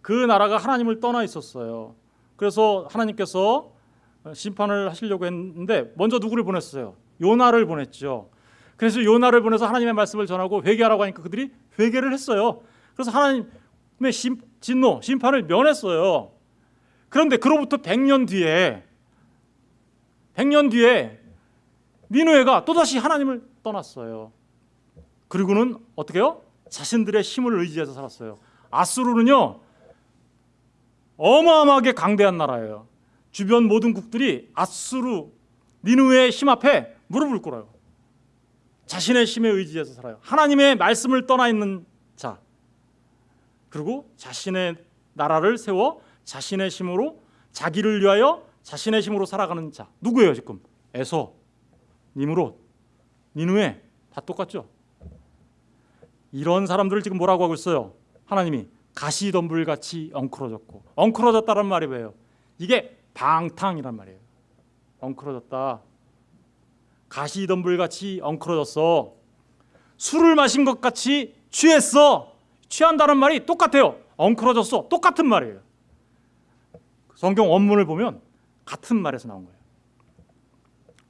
그 나라가 하나님을 떠나 있었어요. 그래서 하나님께서 심판을 하시려고 했는데 먼저 누구를 보냈어요? 요나를 보냈죠. 그래서 요나를 보내서 하나님의 말씀을 전하고 회개하라고 하니까 그들이 회개를 했어요. 그래서 하나님 심, 진노, 심판을 면했어요. 그런데 그로부터 100년 뒤에 100년 뒤에 니누에가 또다시 하나님을 떠났어요. 그리고는 어떻게 요 자신들의 힘을 의지해서 살았어요. 아수르는요. 어마어마하게 강대한 나라예요. 주변 모든 국들이 아수르 니누의 힘 앞에 무릎을 꿇어요. 자신의 힘에 의지해서 살아요. 하나님의 말씀을 떠나 있는 자. 그리고 자신의 나라를 세워 자신의 힘으로 자기를 위하여 자신의 힘으로 살아가는 자. 누구예요, 지금? 에서, 니무롯, 니누에 다 똑같죠? 이런 사람들을 지금 뭐라고 하고 있어요? 하나님이 가시덤불 같이 엉클어졌고 엉클어졌다는 말이 왜요? 이게 방탕이란 말이에요. 엉클어졌다. 가시덤불 같이 엉클어졌어. 술을 마신 것 같이 취했어. 취한다는 말이 똑같아요. 엉클어졌어. 똑같은 말이에요. 성경 원문을 보면 같은 말에서 나온 거예요.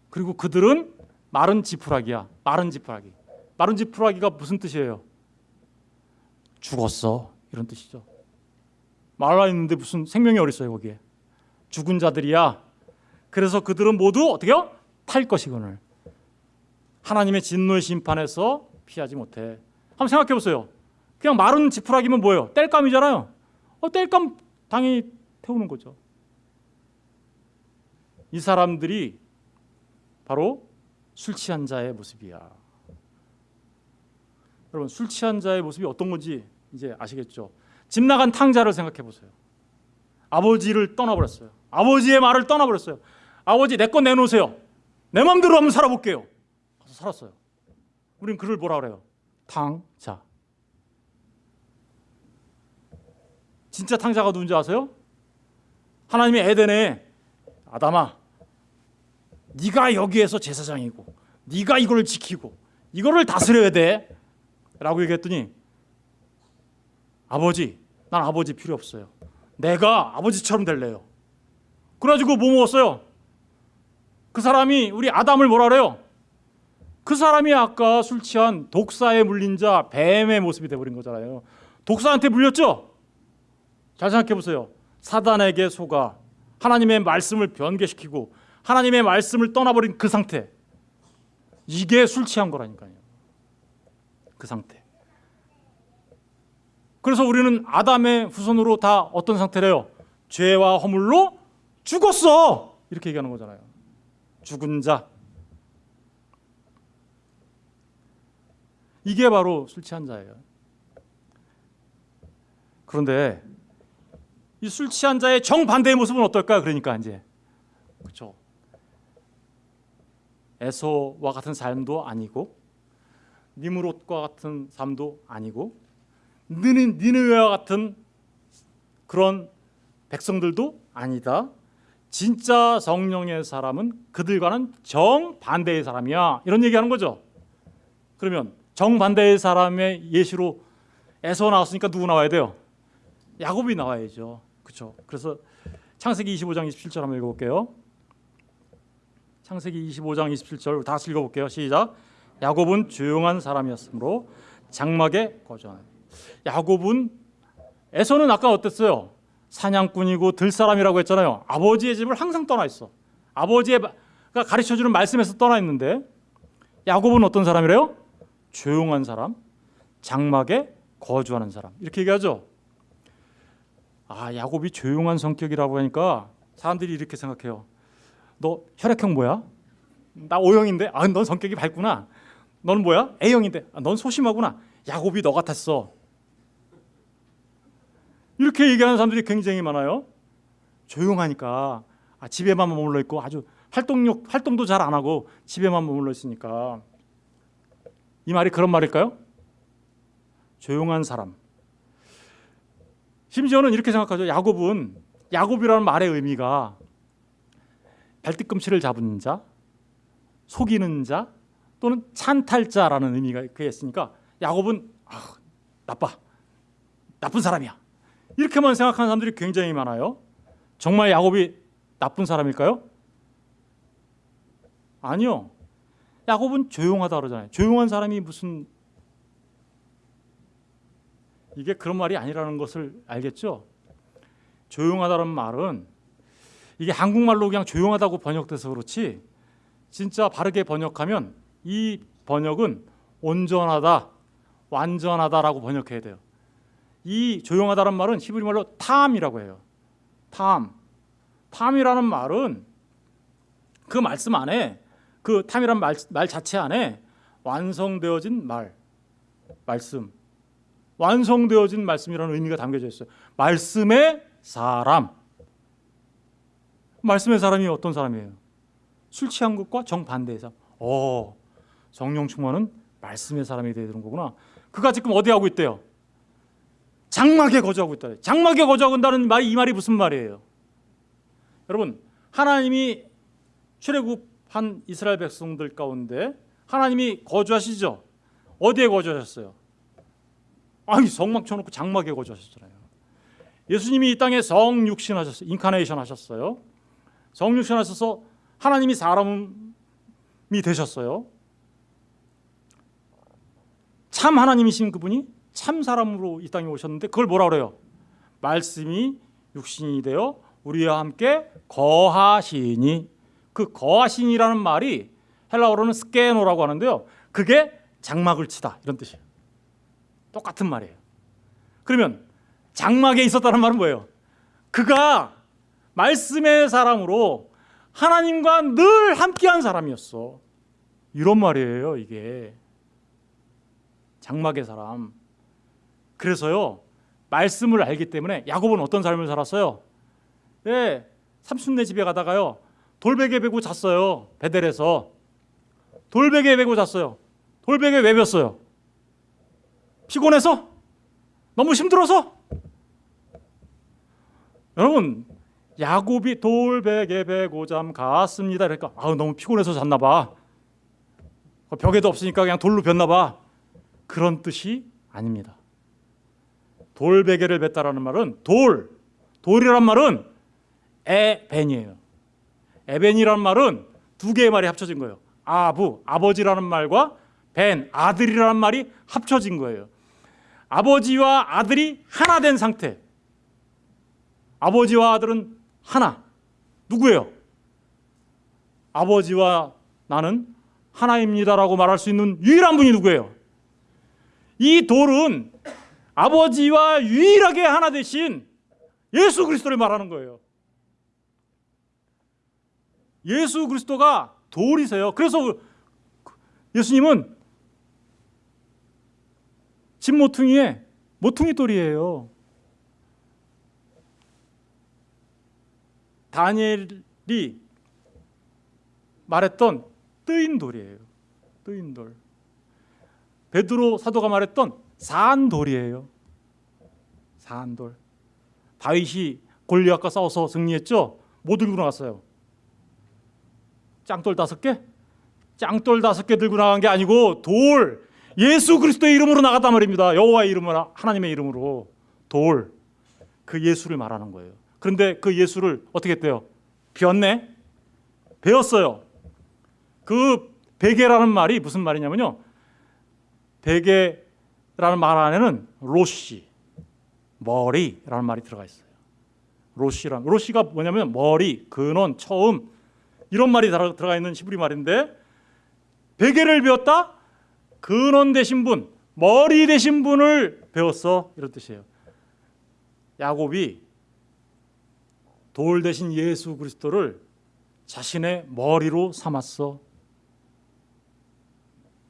그리고 그들은 마른 지푸라기야. 마른 지푸라기. 마른 지푸라기가 무슨 뜻이에요? 죽었어. 이런 뜻이죠. 말라 있는데 무슨 생명이 어디 있어요 거기에? 죽은 자들이야. 그래서 그들은 모두 어떻게요? 탈 것이거늘. 하나님의 진노의 심판에서 피하지 못해. 한번 생각해 보세요. 그냥 마른 지푸라기면 뭐예요? 땔감이잖아요. 어, 땔감 당연히 태우는 거죠. 이 사람들이 바로 술 취한 자의 모습이야. 여러분 술 취한 자의 모습이 어떤 건지 이제 아시겠죠? 집 나간 탕자를 생각해 보세요. 아버지를 떠나버렸어요. 아버지의 말을 떠나버렸어요. 아버지 내거 내놓으세요. 내 마음대로 한번 살아볼게요. 가서 살았어요. 우린 그를 뭐라 그래요? 탕자. 진짜 탕자가 누군지 아세요? 하나님의 에덴에 아담아, 네가 여기에서 제사장이고, 네가 이걸 지키고, 이거를 다스려야 돼.라고 얘기했더니 아버지, 난 아버지 필요 없어요. 내가 아버지처럼 될래요. 그래가지고 뭐 먹었어요? 그 사람이 우리 아담을 뭐라 그래요? 그 사람이 아까 술 취한 독사에 물린 자 뱀의 모습이 돼버린 거잖아요. 독사한테 물렸죠? 잘 생각해 보세요. 사단에게 속아 하나님의 말씀을 변개시키고 하나님의 말씀을 떠나버린 그 상태. 이게 술 취한 거라니까요. 그 상태. 그래서 우리는 아담의 후손으로 다 어떤 상태래요? 죄와 허물로 죽었어. 이렇게 얘기하는 거잖아요. 죽은 자. 이게 바로 술 취한 자예요. 그런데 이 술 취한 자의 정반대의 모습은 어떨까? 그러니까 이제 그렇죠. 에서와 같은 삶도 아니고 니무롯과 같은 삶도 아니고 니는 니느웨와 같은 그런 백성들도 아니다. 진짜 성령의 사람은 그들과는 정반대의 사람이야. 이런 얘기하는 거죠. 그러면 정반대의 사람의 예시로 에서 나왔으니까 누구 나와야 돼요? 야곱이 나와야죠. 그렇죠. 그래서 창세기 25장 27절 한번 읽어볼게요. 창세기 25장 27절 다 읽어볼게요. 시작. 야곱은 조용한 사람이었으므로 장막에 거주하는. 야곱은 에서는 아까 어땠어요? 사냥꾼이고 들사람이라고 했잖아요. 아버지의 집을 항상 떠나 있어. 아버지가 가르쳐 주는 말씀에서 떠나 있는데 야곱은 어떤 사람이래요? 조용한 사람, 장막에 거주하는 사람. 이렇게 얘기하죠. 아, 야곱이 조용한 성격이라고 하니까 사람들이 이렇게 생각해요. 너 혈액형 뭐야? 나 O형인데. 아, 넌 성격이 밝구나. 너는 뭐야? A형인데. 아, 넌 소심하구나. 야곱이 너 같았어. 이렇게 얘기하는 사람들이 굉장히 많아요. 조용하니까 아, 집에만 머물러 있고 아주 활동력 활동도 잘 안 하고 집에만 머물러 있으니까 이 말이 그런 말일까요? 조용한 사람. 심지어는 이렇게 생각하죠. 야곱은 야곱이라는 말의 의미가 발뒤꿈치를 잡은 자, 속이는 자 또는 찬탈자라는 의미가 그에 있으니까 야곱은 아, 나빠, 나쁜 사람이야. 이렇게만 생각하는 사람들이 굉장히 많아요. 정말 야곱이 나쁜 사람일까요? 아니요. 야곱은 조용하다 그러잖아요. 조용한 사람이 무슨 이게 그런 말이 아니라는 것을 알겠죠? 조용하다는 말은 이게 한국말로 그냥 조용하다고 번역돼서 그렇지 진짜 바르게 번역하면 이 번역은 온전하다, 완전하다라고 번역해야 돼요. 이 조용하다는 말은 히브리 말로 탐이라고 해요. 탐. 탐이라는 말은 그 말씀 안에 그 탐이라는 말, 말 자체 안에 완성되어진 말, 말씀, 완성되어진 말씀이라는 의미가 담겨져 있어요. 말씀의 사람. 말씀의 사람이 어떤 사람이에요? 술 취한 것과 정반대의 사람. 어, 성령 충만은 말씀의 사람이 되는 거구나. 그가 지금 어디 하고 있대요? 장막에 거주하고 있다. 장막에 거주하고 있다는 말이 이 말이 무슨 말이에요? 여러분, 하나님이 출애굽한 이스라엘 백성들 가운데 하나님이 거주하시죠. 어디에 거주하셨어요? 아니 성막 쳐놓고 장막에 거주하셨잖아요. 예수님이 이 땅에 성육신 하셨어요. 인카네이션 하셨어요. 성육신 하셔서 하나님이 사람이 되셨어요. 참 하나님이신 그분이 참 사람으로 이 땅에 오셨는데 그걸 뭐라 그래요? 말씀이 육신이 되어 우리와 함께 거하시니 그 거하시니라는 말이 헬라어로는 스케노라고 하는데요. 그게 장막을 치다 이런 뜻이에요. 똑같은 말이에요. 그러면 장막에 있었다는 말은 뭐예요? 그가 말씀의 사람으로 하나님과 늘 함께한 사람이었어. 이런 말이에요, 이게. 장막의 사람. 그래서요. 말씀을 알기 때문에 야곱은 어떤 삶을 살았어요? 예. 삼순네 집에 가다가요. 돌베개 베고 잤어요. 베델에서. 돌베개 베고 잤어요. 돌베개 왜 bes어요? 피곤해서? 너무 힘들어서? 여러분 야곱이 돌베개 베고 잠 갔습니다. 그러니까 아 너무 피곤해서 잤나 봐. 벽에도 없으니까 그냥 돌로 bes나 봐. 그런 뜻이 아닙니다. 돌베개를 뱉다라는 말은 돌, 돌이란 말은 에벤이에요. 에벤이란 말은 두 개의 말이 합쳐진 거예요. 아부, 아버지라는 말과 벤, 아들이라는 말이 합쳐진 거예요. 아버지와 아들이 하나 된 상태. 아버지와 아들은 하나. 누구예요? 아버지와 나는 하나입니다라고 말할 수 있는 유일한 분이 누구예요? 이 돌은 아버지와 유일하게 하나 되신 예수 그리스도를 말하는 거예요. 예수 그리스도가 돌이세요. 그래서 예수님은 집 모퉁이에 모퉁이 돌이에요. 다니엘이 말했던 뜨인 돌이에요. 뜨인 돌. 베드로 사도가 말했던 산 돌이에요. 산 돌. 다윗이 골리앗과 싸워서 승리했죠. 뭐 들고 나갔어요? 짱돌 다섯 개? 짱돌 다섯 개 들고 나간 게 아니고 돌. 예수 그리스도의 이름으로 나갔단 말입니다. 여호와의 이름으로 하나님의 이름으로 돌. 그 예수를 말하는 거예요. 그런데 그 예수를 어떻게 했대요? 비었네. 배웠어요. 그 베개라는 말이 무슨 말이냐면요. 베개라는 말 안에는 로시, 머리라는 말이 들어가 있어요. 로시란 로시가 뭐냐면 머리, 근원, 처음 이런 말이 들어가 있는 히브리 말인데 베개를 배웠다. 근원 되신 분, 머리 되신 분을 배웠어 이런 뜻이에요. 야곱이 돌 대신 예수 그리스도를 자신의 머리로 삼았어.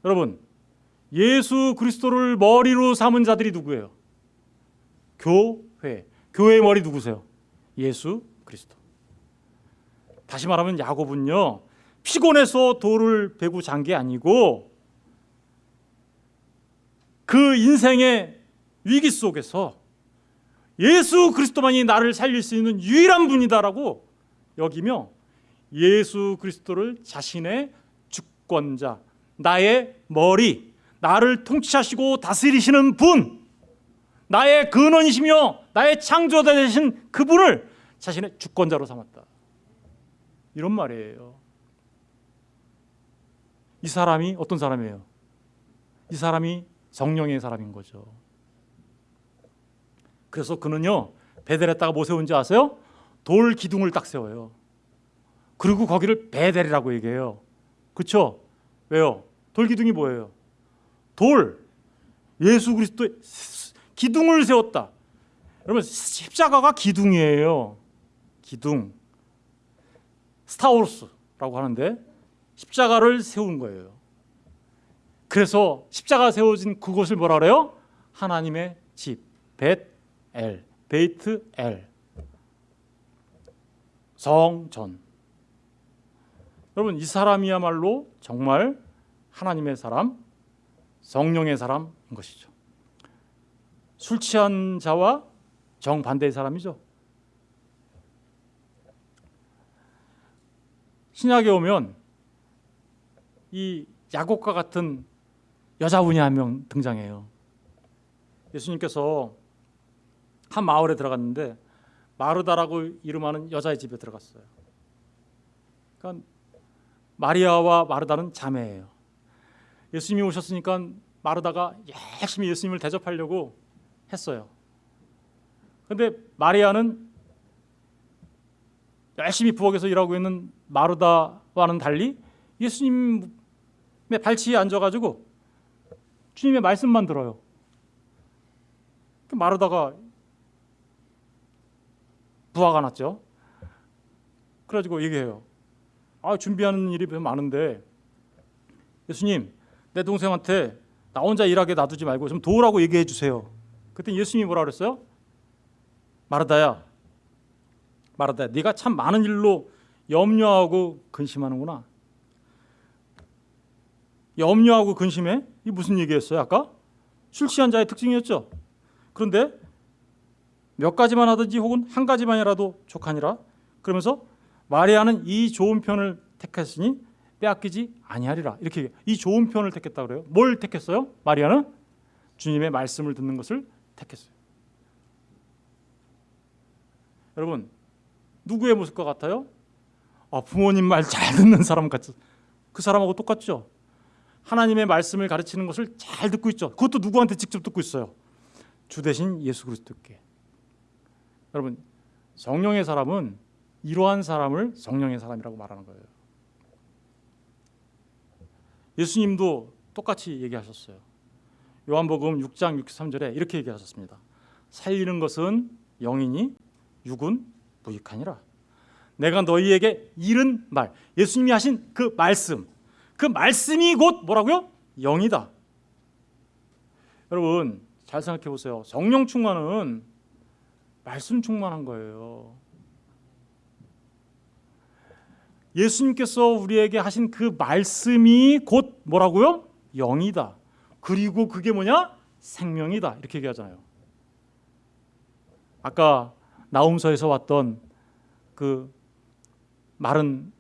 여러분, 예수 그리스도를 머리로 삼은 자들이 누구예요? 교회. 교회의 머리 누구세요? 예수 그리스도. 다시 말하면 야곱은요. 피곤해서 돌을 베고 잔 게 아니고 그 인생의 위기 속에서 예수 그리스도만이 나를 살릴 수 있는 유일한 분이다라고 여기며 예수 그리스도를 자신의 주권자, 나의 머리, 나를 통치하시고 다스리시는 분, 나의 근원이시며 나의 창조자 되신 그분을 자신의 주권자로 삼았다. 이런 말이에요. 이 사람이 어떤 사람이에요? 이 사람이 성령의 사람인 거죠. 그래서 그는요 베델에다가 뭐 세운지 아세요? 돌 기둥을 딱 세워요. 그리고 거기를 베델이라고 얘기해요. 그렇죠? 왜요? 돌 기둥이 뭐예요? 돌 예수 그리스도의 기둥을 세웠다. 여러분 십자가가 기둥이에요. 기둥 스타워스라고 하는데 십자가를 세운 거예요. 그래서 십자가 세워진 그곳을 뭐라 그래요? 하나님의 집, 벳 엘, 베이트엘, 성전. 여러분 이 사람이야말로 정말 하나님의 사람, 성령의 사람인 것이죠. 술 취한 자와 정반대의 사람이죠. 신약에 오면 이 야곱과 같은 여자분이 한 명 등장해요. 예수님께서 한 마을에 들어갔는데 마르다라고 이름하는 여자의 집에 들어갔어요. 그러니까 마리아와 마르다는 자매예요. 예수님이 오셨으니까 마르다가 열심히 예수님을 대접하려고 했어요. 근데 마리아는 열심히 부엌에서 일하고 있는 마르다와는 달리 예수님의 발치에 앉아가지고 주님의 말씀만 들어요. 마르다가 부하가 났죠. 그래가지고 얘기해요. 아 준비하는 일이 많은데 예수님 내 동생한테 나 혼자 일하게 놔두지 말고 좀 도우라고 얘기해 주세요. 그때 예수님이 뭐라 그랬어요? 마르다야, 마르다야, 네가 참 많은 일로 염려하고 근심하는구나. 염려하고 근심해? 이 무슨 얘기였어요? 아까 술 취한 자의 특징이었죠. 그런데 몇 가지만 하든지 혹은 한 가지만이라도 족하니라. 그러면서 마리아는 이 좋은 편을 택했으니 빼앗기지 아니하리라. 이렇게 이 좋은 편을 택했다 그래요. 뭘 택했어요? 마리아는 주님의 말씀을 듣는 것을 택했어요. 여러분 누구의 모습과 같아요? 아, 부모님 말 잘 듣는 사람 같죠. 그 사람하고 똑같죠. 하나님의 말씀을 가르치는 것을 잘 듣고 있죠. 그것도 누구한테 직접 듣고 있어요. 주 대신 예수 그리스도께. 여러분 성령의 사람은 이러한 사람을 성령의 사람이라고 말하는 거예요. 예수님도 똑같이 얘기하셨어요. 요한복음 6장 63절에 이렇게 얘기하셨습니다. 살리는 것은 영이니 육은 무익하니라. 내가 너희에게 이른 말, 예수님이 하신 그 말씀, 그 말씀이 곧 뭐라고요? 영이다. 여러분 잘 생각해 보세요. 성령 충만은 말씀 충만한 거예요. 예수님께서 우리에게 하신 그 말씀이 곧 뭐라고요? 영이다. 그리고 그게 뭐냐? 생명이다. 이렇게 얘기하잖아요. 아까 나움서에서 왔던 그 마른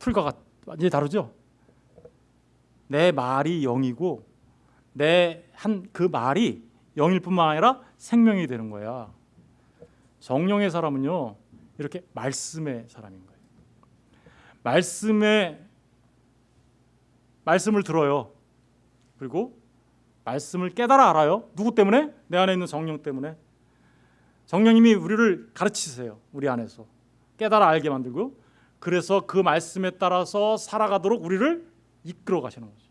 풀과 같 완전히 다르죠. 내 말이 영이고 내 한 그 말이 영일 뿐만 아니라 생명이 되는 거야. 성령의 사람은요 이렇게 말씀의 사람인 거예요. 말씀의 말씀을 들어요. 그리고 말씀을 깨달아 알아요. 누구 때문에? 내 안에 있는 성령 때문에. 성령님이 우리를 가르치세요. 우리 안에서 깨달아 알게 만들고 그래서 그 말씀에 따라서 살아가도록 우리를 이끌어 가시는 거죠.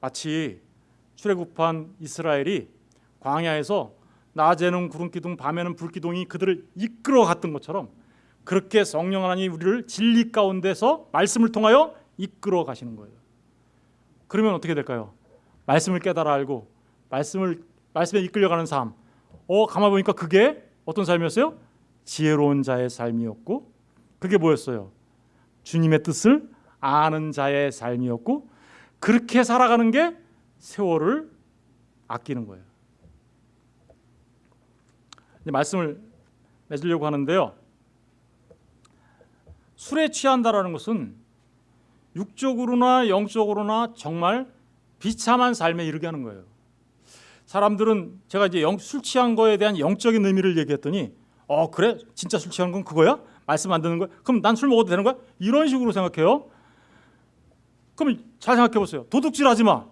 마치 출애굽한 이스라엘이 광야에서 낮에는 구름 기둥, 밤에는 불 기둥이 그들을 이끌어 갔던 것처럼 그렇게 성령 하나님이 우리를 진리 가운데서 말씀을 통하여 이끌어 가시는 거예요. 그러면 어떻게 될까요? 말씀을 깨달아 알고 말씀을 말씀에 이끌려가는 삶. 어 가만 보니까 그게 어떤 삶이었어요? 지혜로운 자의 삶이었고 그게 뭐였어요? 주님의 뜻을 아는 자의 삶이었고 그렇게 살아가는 게 세월을 아끼는 거예요. 말씀을 맺으려고 하는데요. 술에 취한다라는 것은 육적으로나 영적으로나 정말 비참한 삶에 이르게 하는 거예요. 사람들은 제가 이제 영, 술 취한 거에 대한 영적인 의미를 얘기했더니 어 그래 진짜 술 취한 건 그거야? 말씀 안 듣는 거야? 그럼 난 술 먹어도 되는 거야? 이런 식으로 생각해요. 그럼 잘 생각해 보세요. 도둑질하지 마.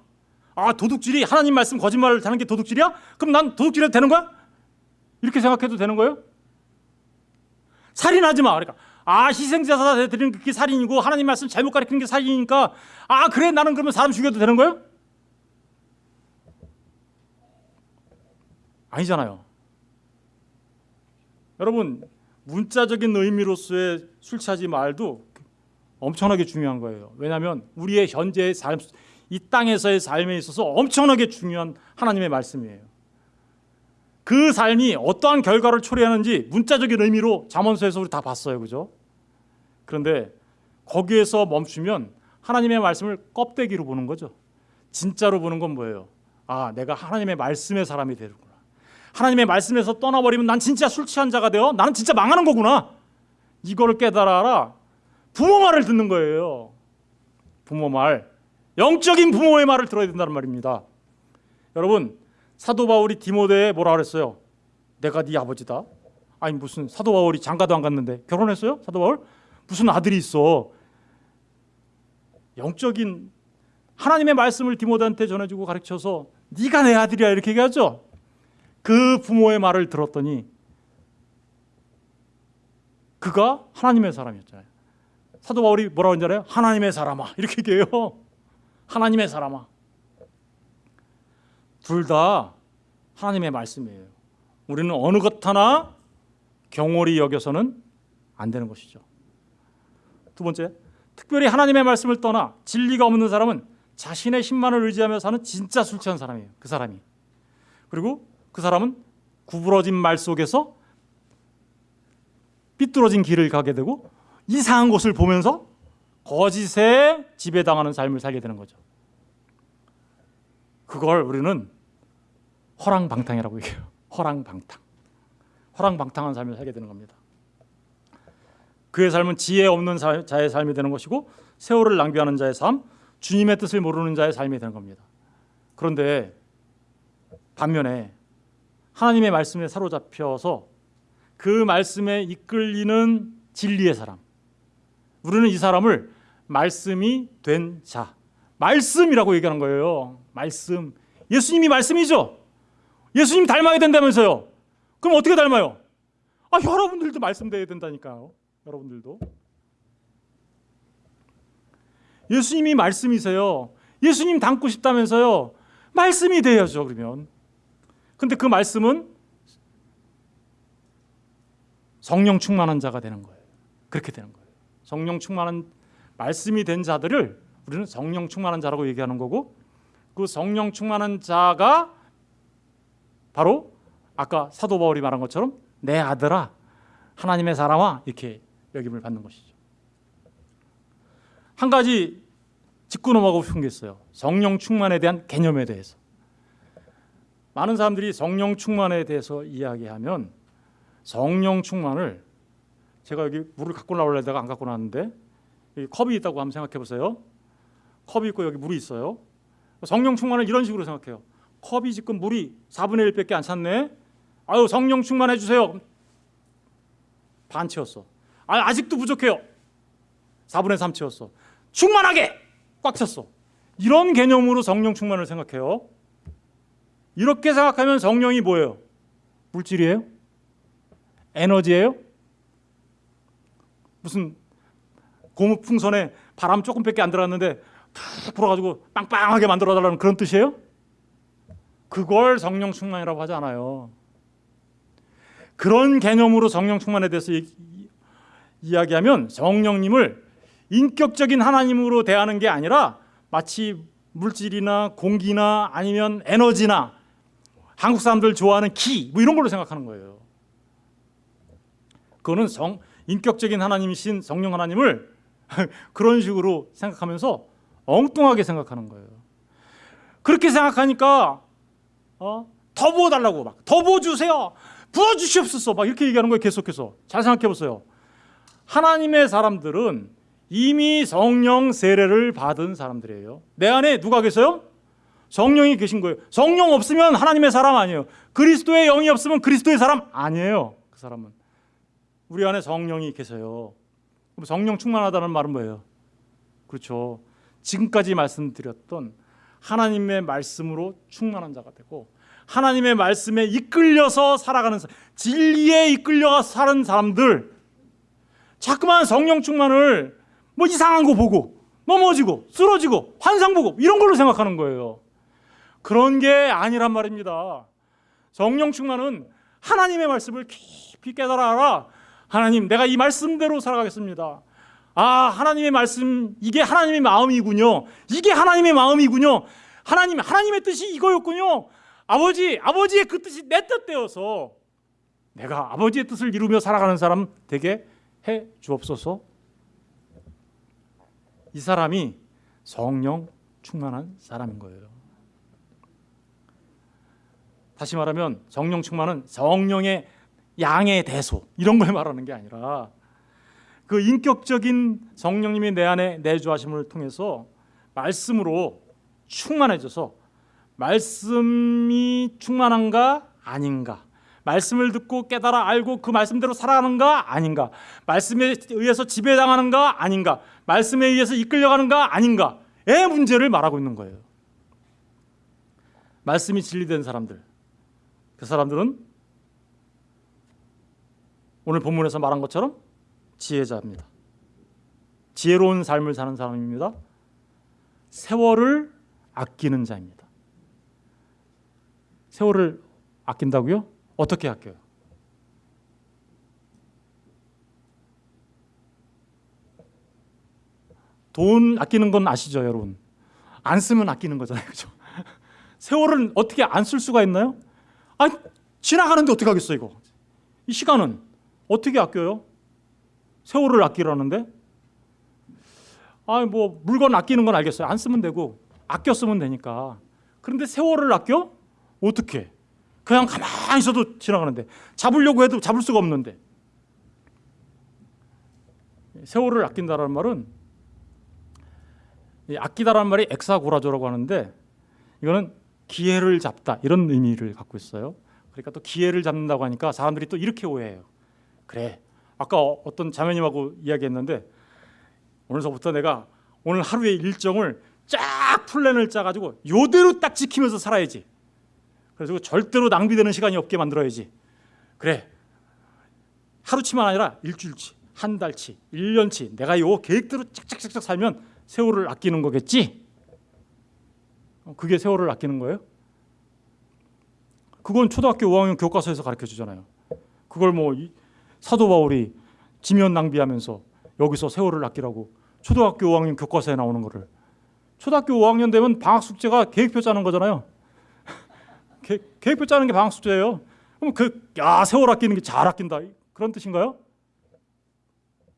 아 도둑질이 하나님 말씀 거짓말을 하는 게 도둑질이야? 그럼 난 도둑질해도 되는 거야? 이렇게 생각해도 되는 거예요? 살인하지 마. 그러니까 아 희생자사 드리는 게 살인이고 하나님 말씀 잘못 가르치는 게 살인이니까 아 그래 나는 그러면 사람 죽여도 되는 거예요? 아니잖아요. 여러분 문자적인 의미로서의 술 취하지 말도 엄청나게 중요한 거예요. 왜냐하면 우리의 현재의 삶, 이 땅에서의 삶에 있어서 엄청나게 중요한 하나님의 말씀이에요. 그 삶이 어떠한 결과를 초래하는지 문자적인 의미로 잠언서에서 우리 다 봤어요, 그죠? 그런데 거기에서 멈추면 하나님의 말씀을 껍데기로 보는 거죠. 진짜로 보는 건 뭐예요? 아, 내가 하나님의 말씀의 사람이 되는구나. 하나님의 말씀에서 떠나버리면 난 진짜 술 취한 자가 되어 나는 진짜 망하는 거구나. 이거를 깨달아라. 부모 말을 듣는 거예요. 부모 말. 영적인 부모의 말을 들어야 된다는 말입니다. 여러분 사도 바울이 디모데에 뭐라 그랬어요? 내가 네 아버지다. 아니 무슨 사도 바울이 장가도 안 갔는데 결혼했어요? 사도 바울? 무슨 아들이 있어? 영적인 하나님의 말씀을 디모데한테 전해주고 가르쳐서 네가 내 아들이야 이렇게 얘기하죠. 그 부모의 말을 들었더니 그가 하나님의 사람이었잖아요. 사도 바울이 뭐라고 했잖아요. 하나님의 사람아 이렇게 얘기해요. 하나님의 사람아. 둘 다 하나님의 말씀이에요. 우리는 어느 것 하나 경홀히 여겨서는 안 되는 것이죠. 두 번째, 특별히 하나님의 말씀을 떠나 진리가 없는 사람은 자신의 힘만을 의지하며 사는 진짜 술 취한 사람이에요. 그 사람이. 그리고 그 사람은 구부러진 말 속에서 삐뚤어진 길을 가게 되고 이상한 곳을 보면서 거짓에 지배당하는 삶을 살게 되는 거죠. 그걸 우리는 허랑방탕이라고 얘기해요. 허랑방탕. 허랑방탕한 삶을 살게 되는 겁니다. 그의 삶은 지혜 없는 자의 삶이 되는 것이고 세월을 낭비하는 자의 삶, 주님의 뜻을 모르는 자의 삶이 되는 겁니다. 그런데 반면에 하나님의 말씀에 사로잡혀서 그 말씀에 이끌리는 진리의 사람, 우리는 이 사람을 말씀이 된 자, 말씀이라고 얘기하는 거예요. 말씀. 예수님이 말씀이죠. 예수님 닮아야 된다면서요. 그럼 어떻게 닮아요? 아, 여러분들도 말씀돼야 된다니까요. 여러분들도. 예수님이 말씀이세요. 예수님 닮고 싶다면서요. 말씀이 돼야죠, 그러면. 근데 그 말씀은 성령 충만한 자가 되는 거예요. 그렇게 되는 거예요. 성령 충만한 말씀이 된 자들을 우리는 성령 충만한 자라고 얘기하는 거고 그 성령 충만한 자가 바로 아까 사도 바울이 말한 것처럼 내 아들아 하나님의 사람아 이렇게 여김을 받는 것이죠. 한 가지 짚고 넘어가고 싶은 게 있어요. 성령 충만에 대한 개념에 대해서. 많은 사람들이 성령 충만에 대해서 이야기하면 성령 충만을 제가 여기 물을 갖고 나오려다가 안 갖고 나왔는데 컵이 있다고 한번 생각해 보세요. 컵이 있고 여기 물이 있어요. 성령 충만을 이런 식으로 생각해요. 컵이 지금 물이 4분의 1밖에 안 찼네. 아유 성령 충만해 주세요. 반 채웠어. 아, 아직도 부족해요. 4분의 3 채웠어. 충만하게 꽉 찼어. 이런 개념으로 성령 충만을 생각해요. 이렇게 생각하면 성령이 뭐예요? 물질이에요? 에너지예요? 무슨 고무 풍선에 바람 조금밖에 안 들어갔는데 탁 불어가지고 빵빵하게 만들어달라는 그런 뜻이에요? 그걸 성령 충만이라고 하지 않아요. 그런 개념으로 성령 충만에 대해서 이, 이야기하면 성령님을 인격적인 하나님으로 대하는 게 아니라 마치 물질이나 공기나 아니면 에너지나 한국 사람들 좋아하는 키뭐 이런 걸로 생각하는 거예요. 그거는 성 인격적인 하나님이신 성령 하나님을 그런 식으로 생각하면서 엉뚱하게 생각하는 거예요. 그렇게 생각하니까 어? 더 부어달라고 막 더 부어주세요. 부어주시옵소서 막 이렇게 얘기하는 거예요. 계속해서 잘 생각해 보세요. 하나님의 사람들은 이미 성령 세례를 받은 사람들이에요. 내 안에 누가 계세요? 성령이 계신 거예요. 성령 없으면 하나님의 사람 아니에요. 그리스도의 영이 없으면 그리스도의 사람 아니에요. 그 사람은 우리 안에 성령이 계세요. 성령 충만하다는 말은 뭐예요? 그렇죠. 지금까지 말씀드렸던 하나님의 말씀으로 충만한 자가 되고 하나님의 말씀에 이끌려서 살아가는 사- 진리에 이끌려 사는 사람들 자꾸만 성령 충만을 뭐 이상한 거 보고 넘어지고 쓰러지고 환상 보고 이런 걸로 생각하는 거예요. 그런 게 아니란 말입니다. 성령 충만은 하나님의 말씀을 깊이 깨달아 알아. 하나님, 내가 이 말씀대로 살아가겠습니다. 아, 하나님의 말씀 이게 하나님의 마음이군요. 이게 하나님의 마음이군요. 하나님, 하나님의 뜻이 이거였군요. 아버지, 아버지의 그 뜻이 내 뜻되어서 내가 아버지의 뜻을 이루며 살아가는 사람 되게 해 주옵소서. 이 사람이 성령 충만한 사람인 거예요. 다시 말하면 성령 충만은 성령의 양의 대소 이런 걸 말하는 게 아니라 그 인격적인 성령님이 내 안에 내주하심을 통해서 말씀으로 충만해져서 말씀이 충만한가 아닌가? 말씀을 듣고 깨달아 알고 그 말씀대로 살아가는가 아닌가? 말씀에 의해서 지배당하는가 아닌가? 말씀에 의해서 이끌려가는가 아닌가의 문제를 말하고 있는 거예요. 말씀이 진리된 사람들. 그 사람들은 오늘 본문에서 말한 것처럼 지혜자입니다. 지혜로운 삶을 사는 사람입니다. 세월을 아끼는 자입니다. 세월을 아낀다고요? 어떻게 아껴요? 돈 아끼는 건 아시죠, 여러분? 안 쓰면 아끼는 거잖아요, 그죠? 세월을 어떻게 안 쓸 수가 있나요? 아, 지나가는데 어떻게 하겠어 이거? 이 시간은 어떻게 아껴요? 세월을 아끼라는데? 아, 뭐 물건 아끼는 건 알겠어요. 안 쓰면 되고 아껴 쓰면 되니까. 그런데 세월을 아껴? 어떻게? 그냥 가만히 있어도 지나가는데 잡으려고 해도 잡을 수가 없는데 세월을 아낀다라는 말은 이 아끼다라는 말이 엑사고라조라고 하는데 이거는 기회를 잡다 이런 의미를 갖고 있어요. 그러니까 또 기회를 잡는다고 하니까 사람들이 또 이렇게 오해해요. 그래. 아까 어- 어떤 자매님하고 이야기했는데 오늘서부터 내가 오늘 하루의 일정을 쫙 플랜을 짜가지고 요대로 딱 지키면서 살아야지. 그래서 절대로 낭비되는 시간이 없게 만들어야지. 그래. 하루치만 아니라 일주일치, 한 달치, 일 년치 내가 요 계획대로 착착착착 살면 세월을 아끼는 거겠지. 어, 그게 세월을 아끼는 거예요? 그건 초등학교 5학년 교과서에서 가르쳐 주잖아요. 그걸 뭐 이- 사도 바울이 지면 낭비하면서 여기서 세월을 아끼라고 초등학교 5학년 교과서에 나오는 거를 초등학교 5학년 되면 방학 숙제가 계획표 짜는 거잖아요. 계, 계획표 짜는 게 방학 숙제예요. 그럼 그 야 세월 아끼는 게 잘 아낀다 그런 뜻인가요?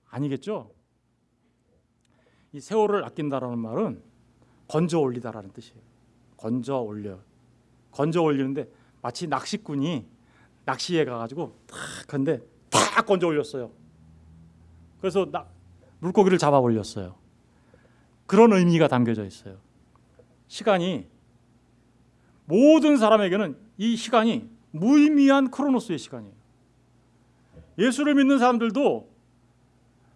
아니겠죠. 이 세월을 아낀다라는 말은 건져 올리다라는 뜻이에요. 건져 올려. 건져 올리는데 마치 낚시꾼이 낚시에 가가지고 탁 근데 탁 건져 올렸어요. 그래서 나, 물고기를 잡아 올렸어요. 그런 의미가 담겨져 있어요. 시간이 모든 사람에게는 이 시간이 무의미한 크로노스의 시간이에요. 예수를 믿는 사람들도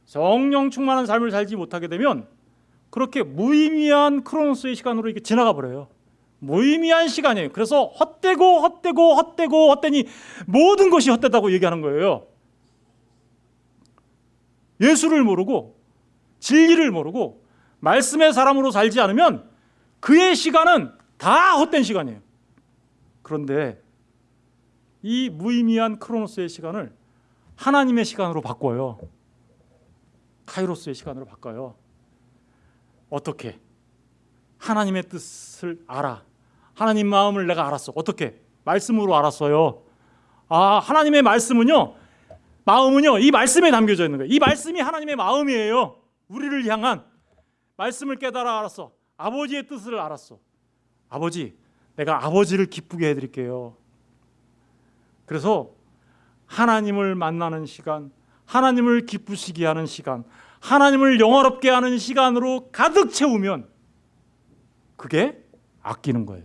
성령 충만한 삶을 살지 못하게 되면 그렇게 무의미한 크로노스의 시간으로 이렇게 지나가 버려요. 무의미한 시간이에요. 그래서 헛되고 헛되고 헛되고 헛되니 모든 것이 헛되다고 얘기하는 거예요. 예수를 모르고 진리를 모르고 말씀의 사람으로 살지 않으면 그의 시간은 다 헛된 시간이에요. 그런데 이 무의미한 크로노스의 시간을 하나님의 시간으로 바꿔요. 카이로스의 시간으로 바꿔요. 어떻게? 하나님의 뜻을 알아. 하나님 마음을 내가 알았어. 어떻게? 말씀으로 알았어요. 아, 하나님의 말씀은요. 마음은요. 이 말씀에 담겨져 있는 거예요. 이 말씀이 하나님의 마음이에요. 우리를 향한 말씀을 깨달아 알았어. 아버지의 뜻을 알았어. 아버지, 내가 아버지를 기쁘게 해 드릴게요. 그래서 하나님을 만나는 시간, 하나님을 기쁘시게 하는 시간, 하나님을 영화롭게 하는 시간으로 가득 채우면 그게 아끼는 거예요.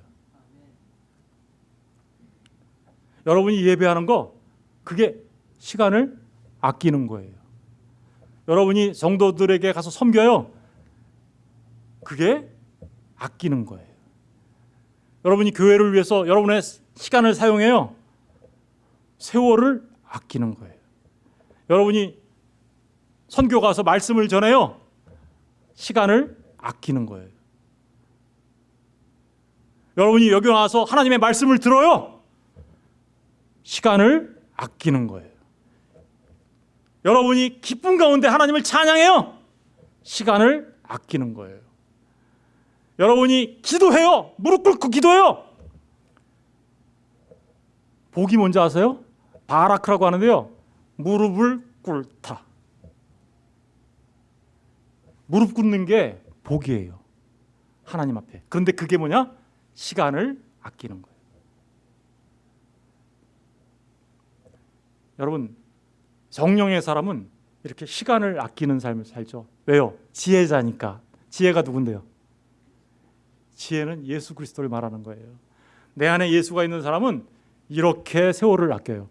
여러분이 예배하는 거 그게 시간을 아끼는 거예요. 여러분이 성도들에게 가서 섬겨요. 그게 아끼는 거예요. 여러분이 교회를 위해서 여러분의 시간을 사용해요. 세월을 아끼는 거예요. 여러분이 선교 가서 말씀을 전해요. 시간을 아끼는 거예요. 여러분이 여기 와서 하나님의 말씀을 들어요. 시간을 아끼는 거예요. 여러분이 기쁨 가운데 하나님을 찬양해요. 시간을 아끼는 거예요. 여러분이 기도해요. 무릎 꿇고 기도해요. 복이 뭔지 아세요? 바라크라고 하는데요. 무릎을 꿇다. 무릎 꿇는 게 복이에요. 하나님 앞에. 그런데 그게 뭐냐? 시간을 아끼는 거예요. 여러분 성령의 사람은 이렇게 시간을 아끼는 삶을 살죠. 왜요? 지혜자니까. 지혜가 누군데요? 지혜는 예수 그리스도를 말하는 거예요. 내 안에 예수가 있는 사람은 이렇게 세월을 아껴요.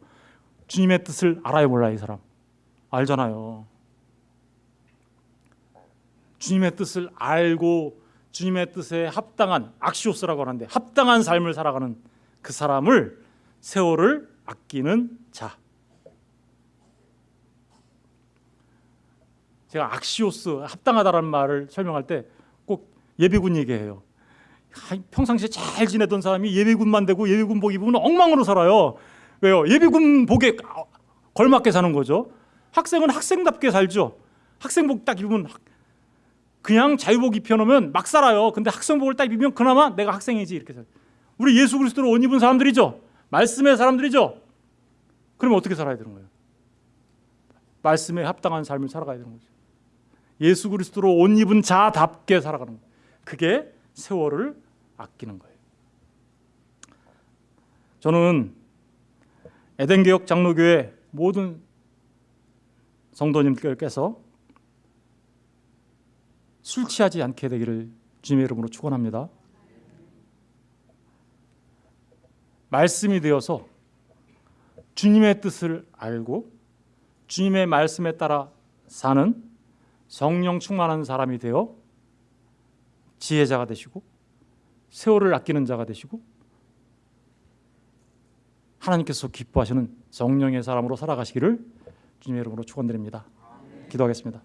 주님의 뜻을 알아요, 몰라요, 이 사람? 알잖아요. 주님의 뜻을 알고 주님의 뜻에 합당한 악시오스라고 하는데 합당한 삶을 살아가는 그 사람을 세월을 아끼는 자. 제가 악시오스 합당하다라는 말을 설명할 때 꼭 예비군 얘기해요. 평상시에 잘 지내던 사람이 예비군만 되고 예비군복 입으면 엉망으로 살아요. 왜요? 예비군복에 걸맞게 사는 거죠. 학생은 학생답게 살죠. 학생복 딱 입으면 그냥 자유복 입혀놓으면 막 살아요. 근데 학생복을 딱 입으면 그나마 내가 학생이지 이렇게 살. 우리 예수 그리스도를 옷 입은 사람들이죠. 말씀의 사람들이죠. 그러면 어떻게 살아야 되는 거예요? 말씀에 합당한 삶을 살아가야 되는 거죠. 예수 그리스도로 옷 입은 자답게 살아가는 거예요. 그게 세월을 아끼는 거예요. 저는 에덴개혁 장로교회 모든 성도님들께서 술 취하지 않게 되기를 주님의 이름으로 축원합니다. 말씀이 되어서 주님의 뜻을 알고 주님의 말씀에 따라 사는 성령 충만한 사람이 되어 지혜자가 되시고 세월을 아끼는 자가 되시고 하나님께서 기뻐하시는 성령의 사람으로 살아가시기를 주님의 이름으로 축원드립니다. 기도하겠습니다.